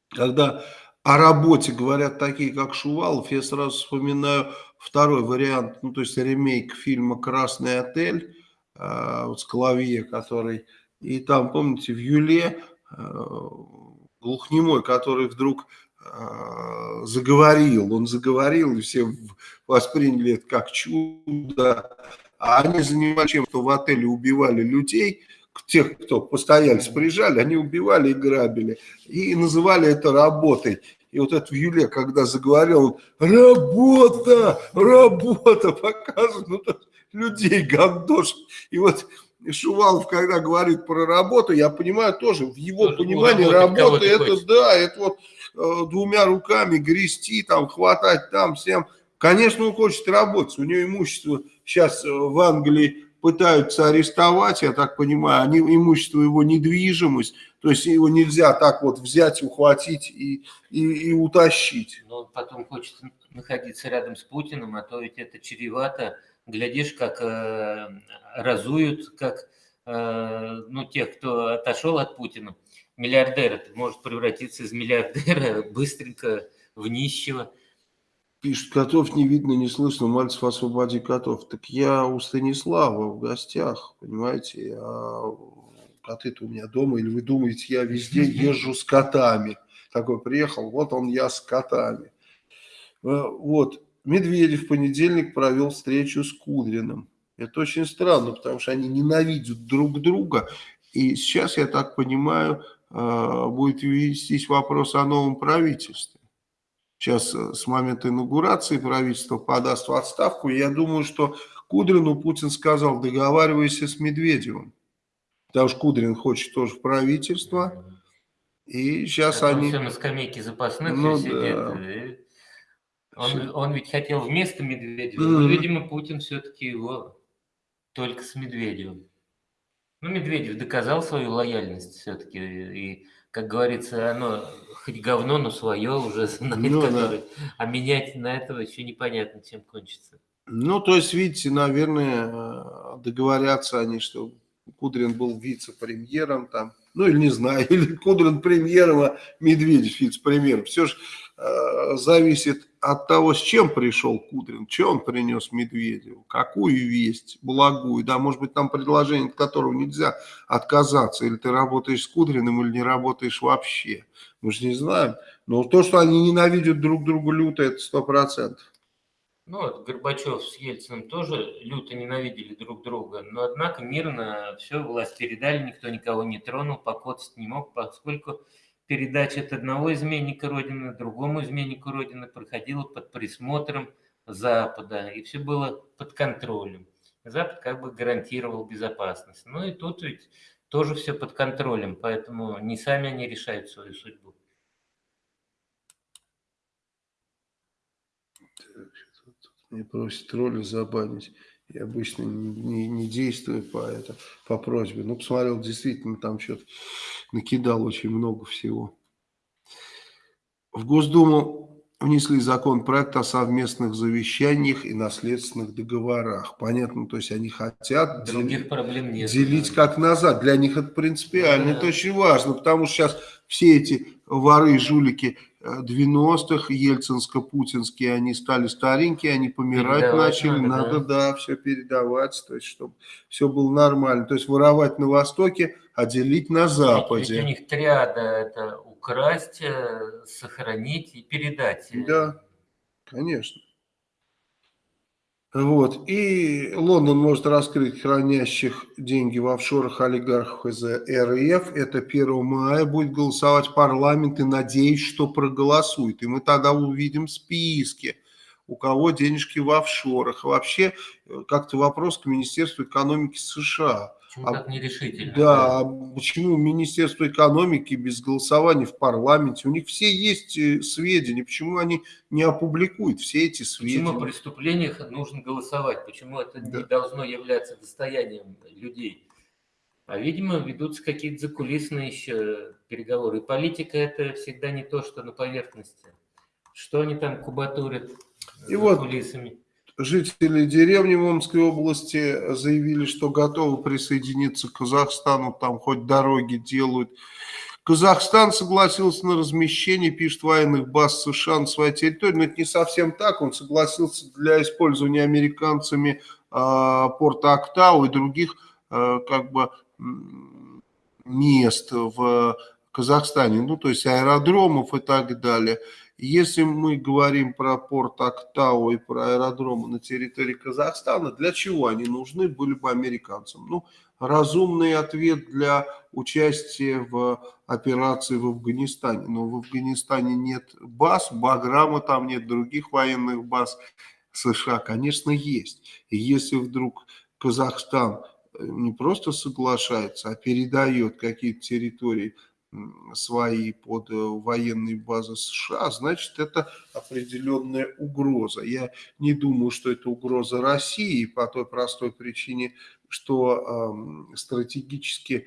когда о работе говорят такие, как Шувалов, я сразу вспоминаю второй вариант, ну то есть ремейк фильма «Красный отель», э, вот с Клавье, который и там, помните, в Юле э, глухнемой, который вдруг э, заговорил, он заговорил, и все восприняли это как чудо, а они занимались чем, что в отеле убивали людей, тех, кто постояльцы приезжали, они убивали и грабили, и называли это работой. И вот это в Юле, когда заговорил, работа, работа, *laughs* показывает, ну, людей гандош. И вот Шувалов, когда говорит про работу, я понимаю тоже, в его тоже понимании работа, это хочешь. да, это вот э, двумя руками грести, там, хватать там всем. Конечно, он хочет работать, у него имущество сейчас э, в Англии пытаются арестовать, я так понимаю, они, имущество его недвижимость, то есть его нельзя так вот взять, ухватить и, и, и утащить. Но потом хочет находиться рядом с Путиным, а то ведь это чревато глядишь, как э, разуют, как э, ну, тех, кто отошел от Путина. Миллиардер может превратиться из миллиардера *laughs* быстренько в нищего. Пишет, котов не видно, не слышно, Мальцев освободи котов. Так я у Станислава в гостях, понимаете, а коты-то у меня дома, или вы думаете, я везде *laughs* езжу с котами. Такой приехал, вот он я с котами. Э, вот, Медведев в понедельник провел встречу с Кудриным. Это очень странно, потому что они ненавидят друг друга. И сейчас, я так понимаю, э, будет вестись вопрос о новом правительстве. Сейчас э, с момента инаугурации правительство подаст в отставку. Я думаю, что Кудрину Путин сказал, договаривайся с Медведевым. Потому что Кудрин хочет тоже в правительство. И сейчас а они... Все на скамейке запасных ну. Да. Он, он ведь хотел вместо Медведева, mm -hmm. но, видимо, Путин все-таки его только с Медведевым. Ну, Медведев доказал свою лояльность все-таки, и, как говорится, оно хоть говно, но свое уже *laughs* знает, ну, да. а менять на этого еще непонятно, чем кончится. Ну, то есть, видите, наверное, договорятся они, что Кудрин был вице-премьером там, ну или не знаю, *laughs* или Кудрин премьером, а Медведев вице-премьером. Все же э, зависит от того, с чем пришел Кудрин, что он принес Медведеву, какую весть, благую, да, может быть, там предложение, от которого нельзя отказаться, или ты работаешь с Кудриным, или не работаешь вообще, мы же не знаем. Но то, что они ненавидят друг друга люто, это сто процентов. Ну, вот Горбачев с Ельциным тоже люто ненавидели друг друга, но однако мирно все, власть передали, никто никого не тронул, покоцать не мог, поскольку передача от одного изменника Родины другому изменнику Родины проходила под присмотром Запада, и все было под контролем. Запад как бы гарантировал безопасность. Ну и тут ведь тоже все под контролем, поэтому не сами они решают свою судьбу. Мне просят роли забанить. Я обычно не, не, не действую по, это, по просьбе. Но посмотрел, действительно, там что-то накидал очень много всего. В Госдуму внесли законопроект о совместных завещаниях и наследственных договорах. Понятно, то есть они хотят Других дел... проблем нет, делить да. как назад. Для них это принципиально, да. это очень важно, потому что сейчас все эти воры и жулики 90-х, ельцинско-путинские, они стали старенькие, они помирать передавать начали, надо, надо да. да, все передавать, то есть, чтобы все было нормально. То есть воровать на Востоке а делить на Западе. Ведь у них триада – это украсть, э, сохранить и передать. Да, конечно. Вот. И Лондон может раскрыть хранящих деньги в офшорах олигархов из РФ. Это 1 мая будет голосовать парламент и надеюсь, что проголосует. И мы тогда увидим списки, у кого денежки в офшорах. Вообще, э, как-то вопрос к Министерству экономики США. Почему а, так нерешительно? Да, а почему Министерство экономики без голосования в парламенте? У них все есть э, сведения, почему они не опубликуют все эти сведения? Почему о преступлениях нужно голосовать? Почему это да. не должно являться достоянием людей? А, видимо, ведутся какие-то закулисные еще переговоры. И политика – это всегда не то, что на поверхности. Что они там кубатурят И за вот, кулисами? Жители деревни в Омской области заявили, что готовы присоединиться к Казахстану, там хоть дороги делают. Казахстан согласился на размещение, пишет, военных баз США на своей территории. Но это не совсем так. Он согласился для использования американцами э, порта Актау и других э, как бы мест в Казахстане. Ну, то есть аэродромов и так далее. Если мы говорим про порт Актау и про аэродромы на территории Казахстана, для чего они нужны были бы американцам? Ну, разумный ответ для участия в операции в Афганистане. Но в Афганистане нет баз, Баграма там нет, других военных баз США, конечно, есть. И если вдруг Казахстан э, не просто соглашается, а передает какие-то территории свои под э, военные базы США, значит, это определенная угроза. Я не думаю, что это угроза России по той простой причине, что э, стратегически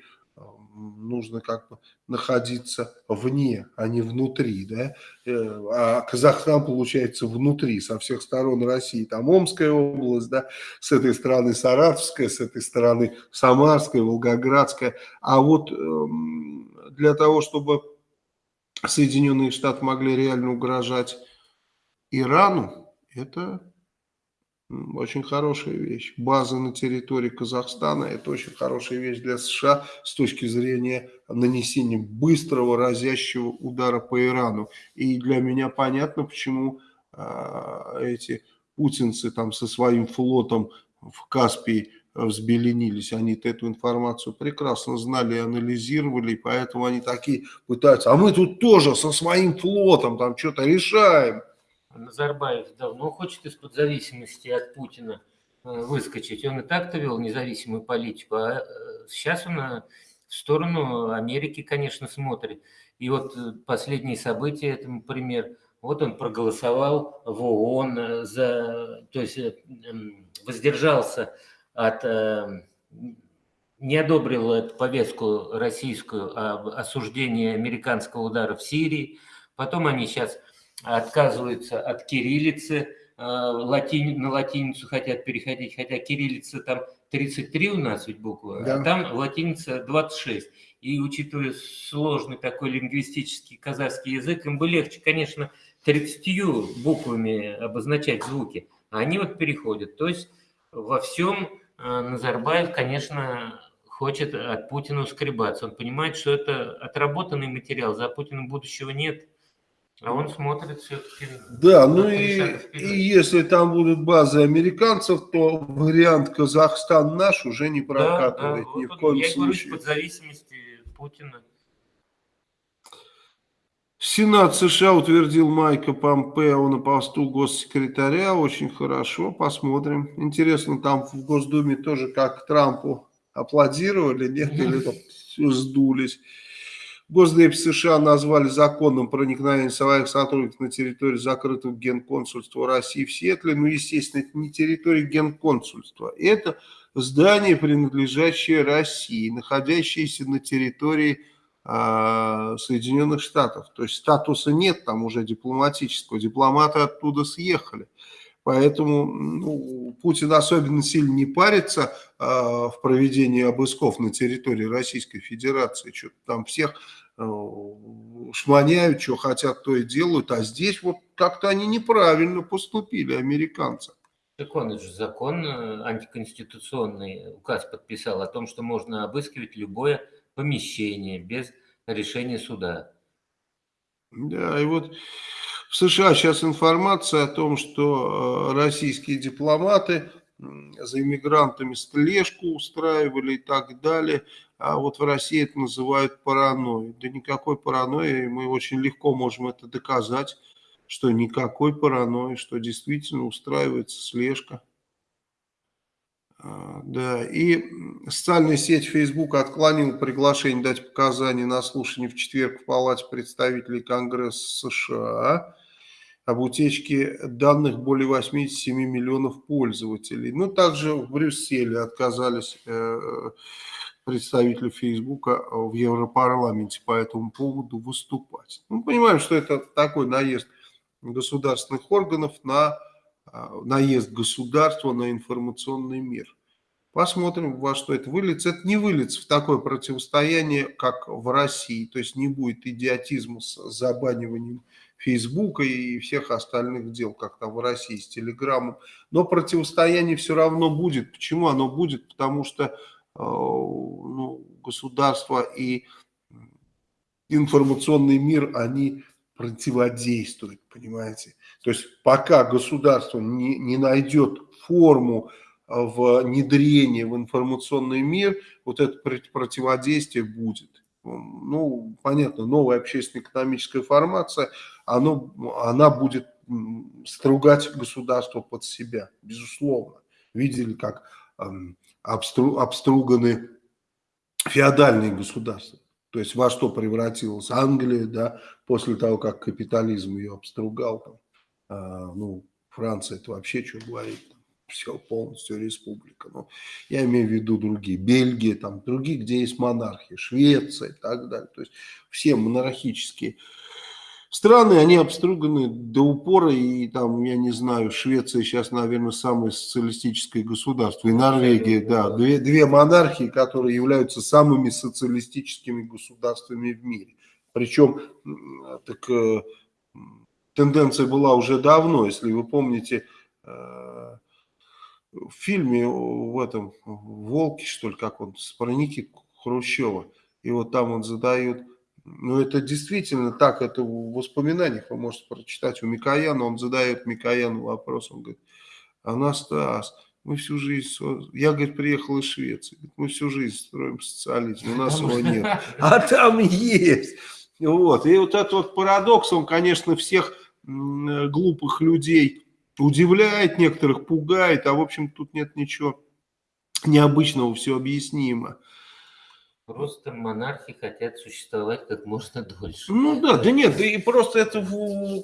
нужно как бы находиться вне, а не внутри, да, э, а Казахстан получается внутри, со всех сторон России, там Омская область, да, с этой стороны Саратовская, с этой стороны Самарская, Волгоградская, а вот эм, для того, чтобы Соединенные Штаты могли реально угрожать Ирану, это очень хорошая вещь. База на территории Казахстана – это очень хорошая вещь для США с точки зрения нанесения быстрого разящего удара по Ирану. И для меня понятно, почему э, эти путинцы там со своим флотом в Каспии взбеленились. Они эту информацию прекрасно знали и анализировали, и поэтому они такие пытаются. А мы тут тоже со своим флотом там что-то решаем. Назарбаев давно хочет из-под зависимости от Путина э, выскочить. Он и так-то вел независимую политику, а э, сейчас он э, в сторону Америки, конечно, смотрит. И вот последние события этому пример. Вот он проголосовал в ООН, за, то есть воздержался от, не одобрил эту повестку российскую об осуждении американского удара в Сирии. Потом они сейчас отказываются от кириллицы, э, латин, на латиницу хотят переходить, хотя кириллица там 33 у нас ведь буквы, а да. а там латиница 26. И учитывая сложный такой лингвистический казахский язык, им бы легче, конечно, 30 буквами обозначать звуки, а они вот переходят. То есть во всем Назарбаев, конечно, хочет от Путина скребаться. Он понимает, что это отработанный материал, за Путиным будущего нет. А он смотрит все-таки... Да, ну и, и если там будут базы американцев, то вариант Казахстан наш уже не прокатывает да, да, ни вот в коем я случае. говорю, под зависимости Путина. Сенат США утвердил Майка Помпео на посту госсекретаря. Очень хорошо, посмотрим. Интересно, там в Госдуме тоже как Трампу аплодировали, нет, или сдулись. Госдеп США назвали законным проникновение своих сотрудников на территорию закрытого генконсульства России в Сиэтле. Ну, естественно, это не территория генконсульства. Это здание, принадлежащее России, находящееся на территории э, Соединенных Штатов. То есть статуса нет там уже дипломатического. Дипломаты оттуда съехали. Поэтому ну, Путин особенно сильно не парится э, в проведении обысков на территории Российской Федерации. Что-то там всех э, шманяют, что хотят, то и делают. А здесь вот как-то они неправильно поступили, американцы. Так он же закон э, антиконституционный указ подписал о том, что можно обыскивать любое помещение без решения суда. Да, и вот в США сейчас информация о том, что э, российские дипломаты за иммигрантами слежку устраивали и так далее. А вот в России это называют паранойей. Да никакой паранойи, мы очень легко можем это доказать, что никакой паранойи, что действительно устраивается слежка. А, да, и социальная сеть Facebook отклонила приглашение дать показания на слушании в четверг в Палате представителей Конгресса США об утечке данных более 87 миллионов пользователей. Ну, также в Брюсселе отказались э, представители Фейсбука в Европарламенте по этому поводу выступать. Мы понимаем, что это такой наезд государственных органов на наезд государства на информационный мир. Посмотрим, во что это выльется. Это не выльется в такое противостояние, как в России. То есть не будет идиотизма с забаниванием Фейсбука и всех остальных дел, как там в России с Телеграмом. Но противостояние все равно будет. Почему оно будет? Потому что э, ну, государство и информационный мир, они противодействуют, понимаете? То есть пока государство не, не найдет форму внедрения в информационный мир, вот это противодействие будет ну, понятно, новая общественно-экономическая формация, оно, она будет стругать государство под себя, безусловно. Видели, как эм, обстру, обструганы феодальные государства. То есть во что превратилась Англия, да, после того, как капитализм ее обстругал. Там, э, ну, Франция, это вообще что говорить все полностью республика. Но я имею в виду другие, Бельгия, там другие, где есть монархия, Швеция и так далее. То есть все монархические страны, они обструганы до упора, и там, я не знаю, Швеция сейчас, наверное, самое социалистическое государство, и Норвегия, да, две, две монархии, которые являются самыми социалистическими государствами в мире. Причем, так, э, тенденция была уже давно, если вы помните, э, в фильме в этом «Волке», что ли, как он, с проники Хрущева. И вот там он задает, ну это действительно так, это в воспоминаниях вы можете прочитать у Микояна, он задает Микояну вопрос, он говорит, Анастас, мы всю жизнь, я, говорит, приехал из Швеции, мы всю жизнь строим социализм, у нас его нет, а там есть. Вот, и вот этот вот парадокс, он, конечно, всех глупых людей удивляет некоторых, пугает, а в общем тут нет ничего необычного, все объяснимо. Просто монархи хотят существовать как можно дольше. Ну да, да нет, да и просто это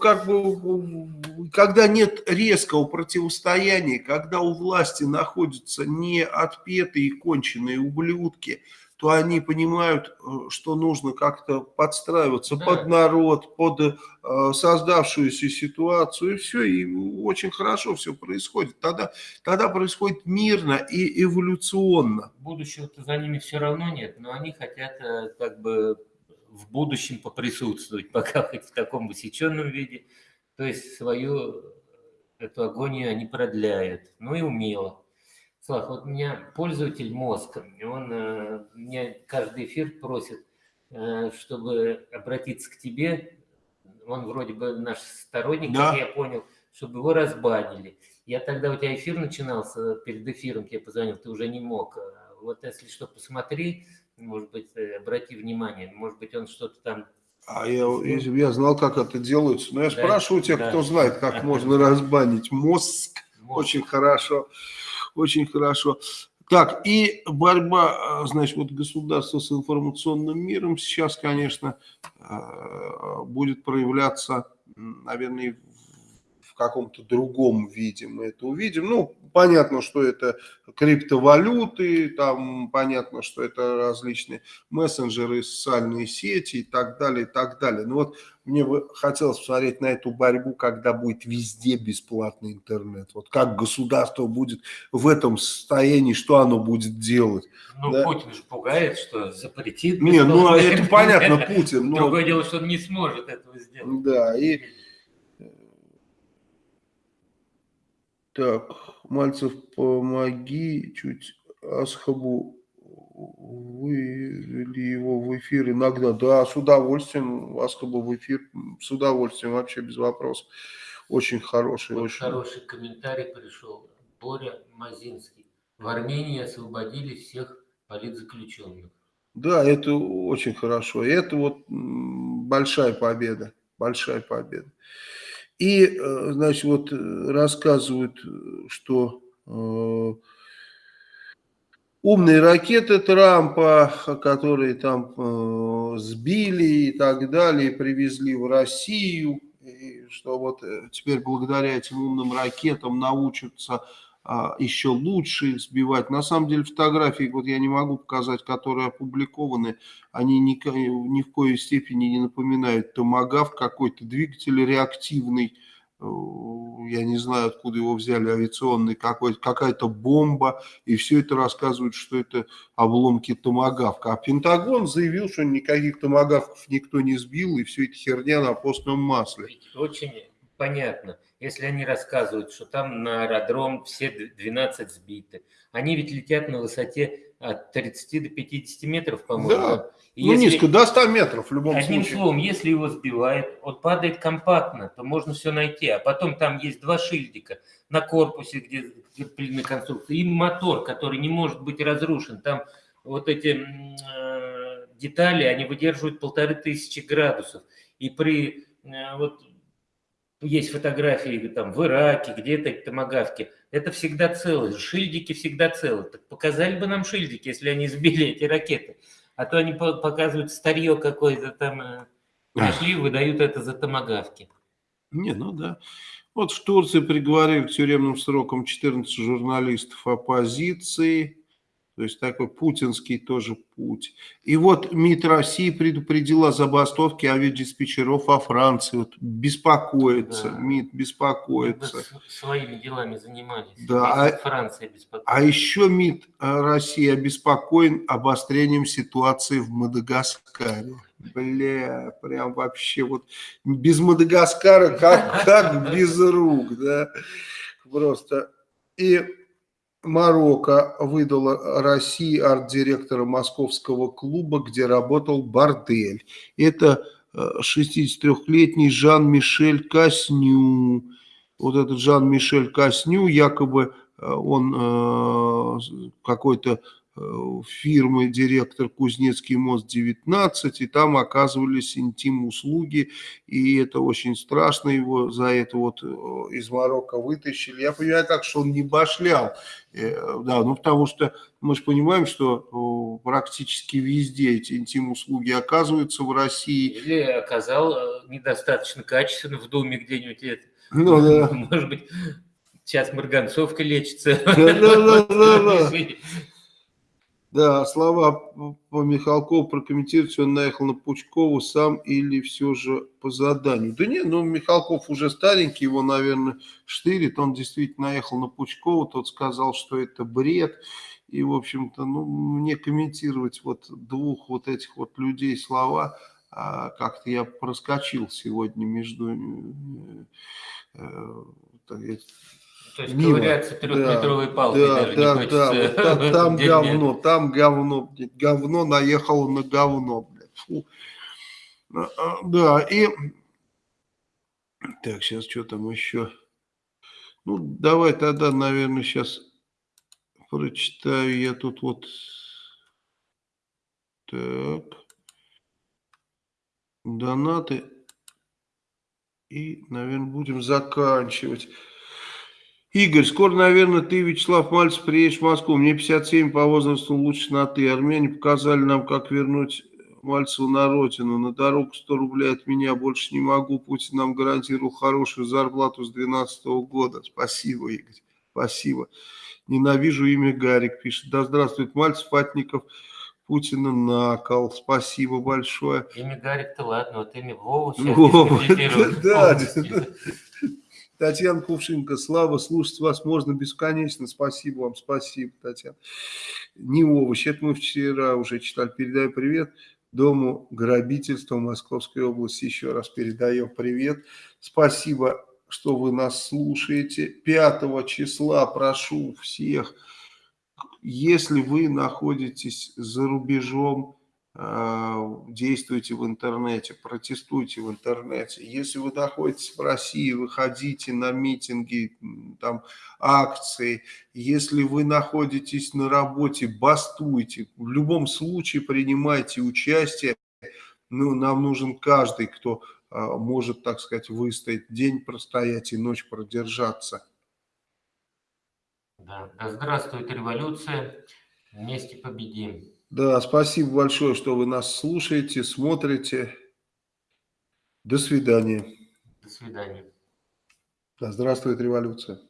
как бы, когда нет резкого противостояния, когда у власти находятся не отпетые конченые ублюдки, то они понимают, э, что нужно как-то подстраиваться да. под народ, под э, создавшуюся ситуацию, и все, и очень хорошо все происходит. Тогда, тогда происходит мирно и эволюционно. Будущего-то за ними все равно нет, но они хотят э, как бы в будущем поприсутствовать, *laughs* пока хоть в таком высеченном виде. То есть свою эту агонию они продляют, ну и умело. Слав, вот меня пользователь мозга, он э, меня каждый эфир просит, э, чтобы обратиться к тебе, он вроде бы наш сторонник, да. как я понял, чтобы его разбанили. Я тогда, у тебя эфир начинался, перед эфиром тебе позвонил, ты уже не мог. Вот если что, посмотри, может быть, э, обрати внимание, может быть, он что-то там... А я, я знал, как это делается, но я да, спрашиваю тех, да. кто знает, как можно *laughs* разбанить мозг, мозг. очень хорошо очень хорошо. Так, и борьба, э, значит, вот государства с информационным миром сейчас, конечно, э, будет проявляться, наверное, в каком-то другом виде мы это увидим. Ну, понятно, что это криптовалюты, там понятно, что это различные мессенджеры, социальные сети и так далее, и так далее. Но вот мне бы хотелось посмотреть на эту борьбу, когда будет везде бесплатный интернет. Вот как государство будет в этом состоянии, что оно будет делать. Ну, да? Путин же пугает, что запретит. Не, ну это понятно, Путин. Но... Другое дело, что он не сможет этого сделать. Да, и Так, Мальцев, помоги чуть Асхабу вывели его в эфир иногда. Да, с удовольствием, бы в эфир, с удовольствием, вообще без вопросов. Очень хороший. Вот очень... хороший комментарий пришел. Боря Мазинский. В Армении освободили всех политзаключенных. Да, это очень хорошо. Это вот большая победа. Большая победа. И, э, значит, вот э, рассказывают, что э, умные ракеты Трампа, которые там сбили и так далее, привезли в Россию, и что вот теперь благодаря этим умным ракетам научатся еще лучше сбивать. На самом деле фотографии, вот я не могу показать, которые опубликованы, они ни, ни в коей степени не напоминают томагав, какой-то двигатель реактивный, э, я не знаю, откуда его взяли, авиационный, какая-то бомба, и все это рассказывают, что это обломки томагавка. А Пентагон заявил, что никаких томагавков никто не сбил, и все это херня на постном масле. Очень понятно. Если они рассказывают, что там на аэродром все 12 сбиты, они ведь летят на высоте от 30 до 50 метров, по-моему. Да, и ну если, низко, до 100 метров в любом одним случае. Одним словом, если его сбивает, он падает компактно, то можно все найти. А потом там есть два шильдика на корпусе, где закреплены конструкции, и мотор, который не может быть разрушен. Там вот эти э, детали, они выдерживают полторы тысячи градусов. И при э, вот есть фотографии там в Ираке, где-то томогавки, это всегда целы, шильдики всегда целы. Так показали бы нам шильдики, если они сбили эти ракеты. А то они показывают старье какое-то там, э, пришли, выдают это за томогавки. Не, ну да. Вот в Турции приговорили к тюремным срокам 14 журналистов оппозиции. То есть такой путинский тоже путь. И вот МИД России предупредила о забастовке авиадиспетчеров во Франции. Вот беспокоится, да. МИД беспокоится. Своими делами занимались. Да, а, Франция беспокоится. А еще МИД России обеспокоен обострением ситуации в Мадагаскаре. Бля, прям вообще вот без Мадагаскара как, как без рук, да, просто. И Марокко выдала России арт-директора московского клуба, где работал бордель. Это 63-летний э, Жан-Мишель Касню. Вот этот Жан-Мишель Касню, якобы э, он э, какой-то фирмы директор Кузнецкий мост 19, и там оказывались интим-услуги, и это очень страшно, его за это вот э, из Марокко вытащили. Я понимаю так, что он не башлял, э, да, ну потому что мы же понимаем, что практически везде эти интим-услуги оказываются в России. Или оказал недостаточно качественно в доме где-нибудь это. Ну да. Может быть, сейчас Марганцовка лечится. Да, да, да, да. *laughs* Да, слова по Михалкову прокомментировать, он наехал на Пучкову сам или все же по заданию. Да не, ну Михалков уже старенький, его, наверное, штырит. Он действительно наехал на Пучкову, тот сказал, что это бред. И, в общем-то, ну, мне комментировать вот двух вот этих вот людей слова, а, как-то я проскочил сегодня между... То есть мимо. ковыряться трехметровой да, палкой да, даже да, не хочется. Да, вот там, *laughs* говно, там говно, говно наехало на говно. Блядь. Фу. А, а, да, и... Так, сейчас что там еще? Ну, давай тогда, наверное, сейчас прочитаю я тут вот... Так. Донаты. И, наверное, будем заканчивать. Игорь, скоро, наверное, ты, Вячеслав Мальцев, приедешь в Москву. Мне 57 по возрасту лучше на ты. Армяне показали нам, как вернуть Мальцеву на родину. На дорогу 100 рублей от меня больше не могу. Путин нам гарантировал хорошую зарплату с 2012 года. Спасибо, Игорь. Спасибо. Ненавижу имя Гарик, пишет. Да здравствует Мальцев, Фатников, Путина на кол. Спасибо большое. Имя Гарик-то ладно, вот имя Вова *laughs* Вова, да, да. Татьяна Кувшинка, слава, слушать вас можно бесконечно. Спасибо вам, спасибо, Татьяна. Не овощ, это мы вчера уже читали. Передаю привет Дому грабительства Московской области. Еще раз передаем привет. Спасибо, что вы нас слушаете. 5 числа прошу всех если вы находитесь за рубежом, действуйте в интернете, протестуйте в интернете. Если вы находитесь в России, выходите на митинги, там, акции. Если вы находитесь на работе, бастуйте. В любом случае принимайте участие. Ну, нам нужен каждый, кто э, может, так сказать, выстоять, день простоять и ночь продержаться. Да. да здравствует революция, вместе победим. Да, спасибо большое, что вы нас слушаете, смотрите. До свидания. До свидания. Да здравствует революция.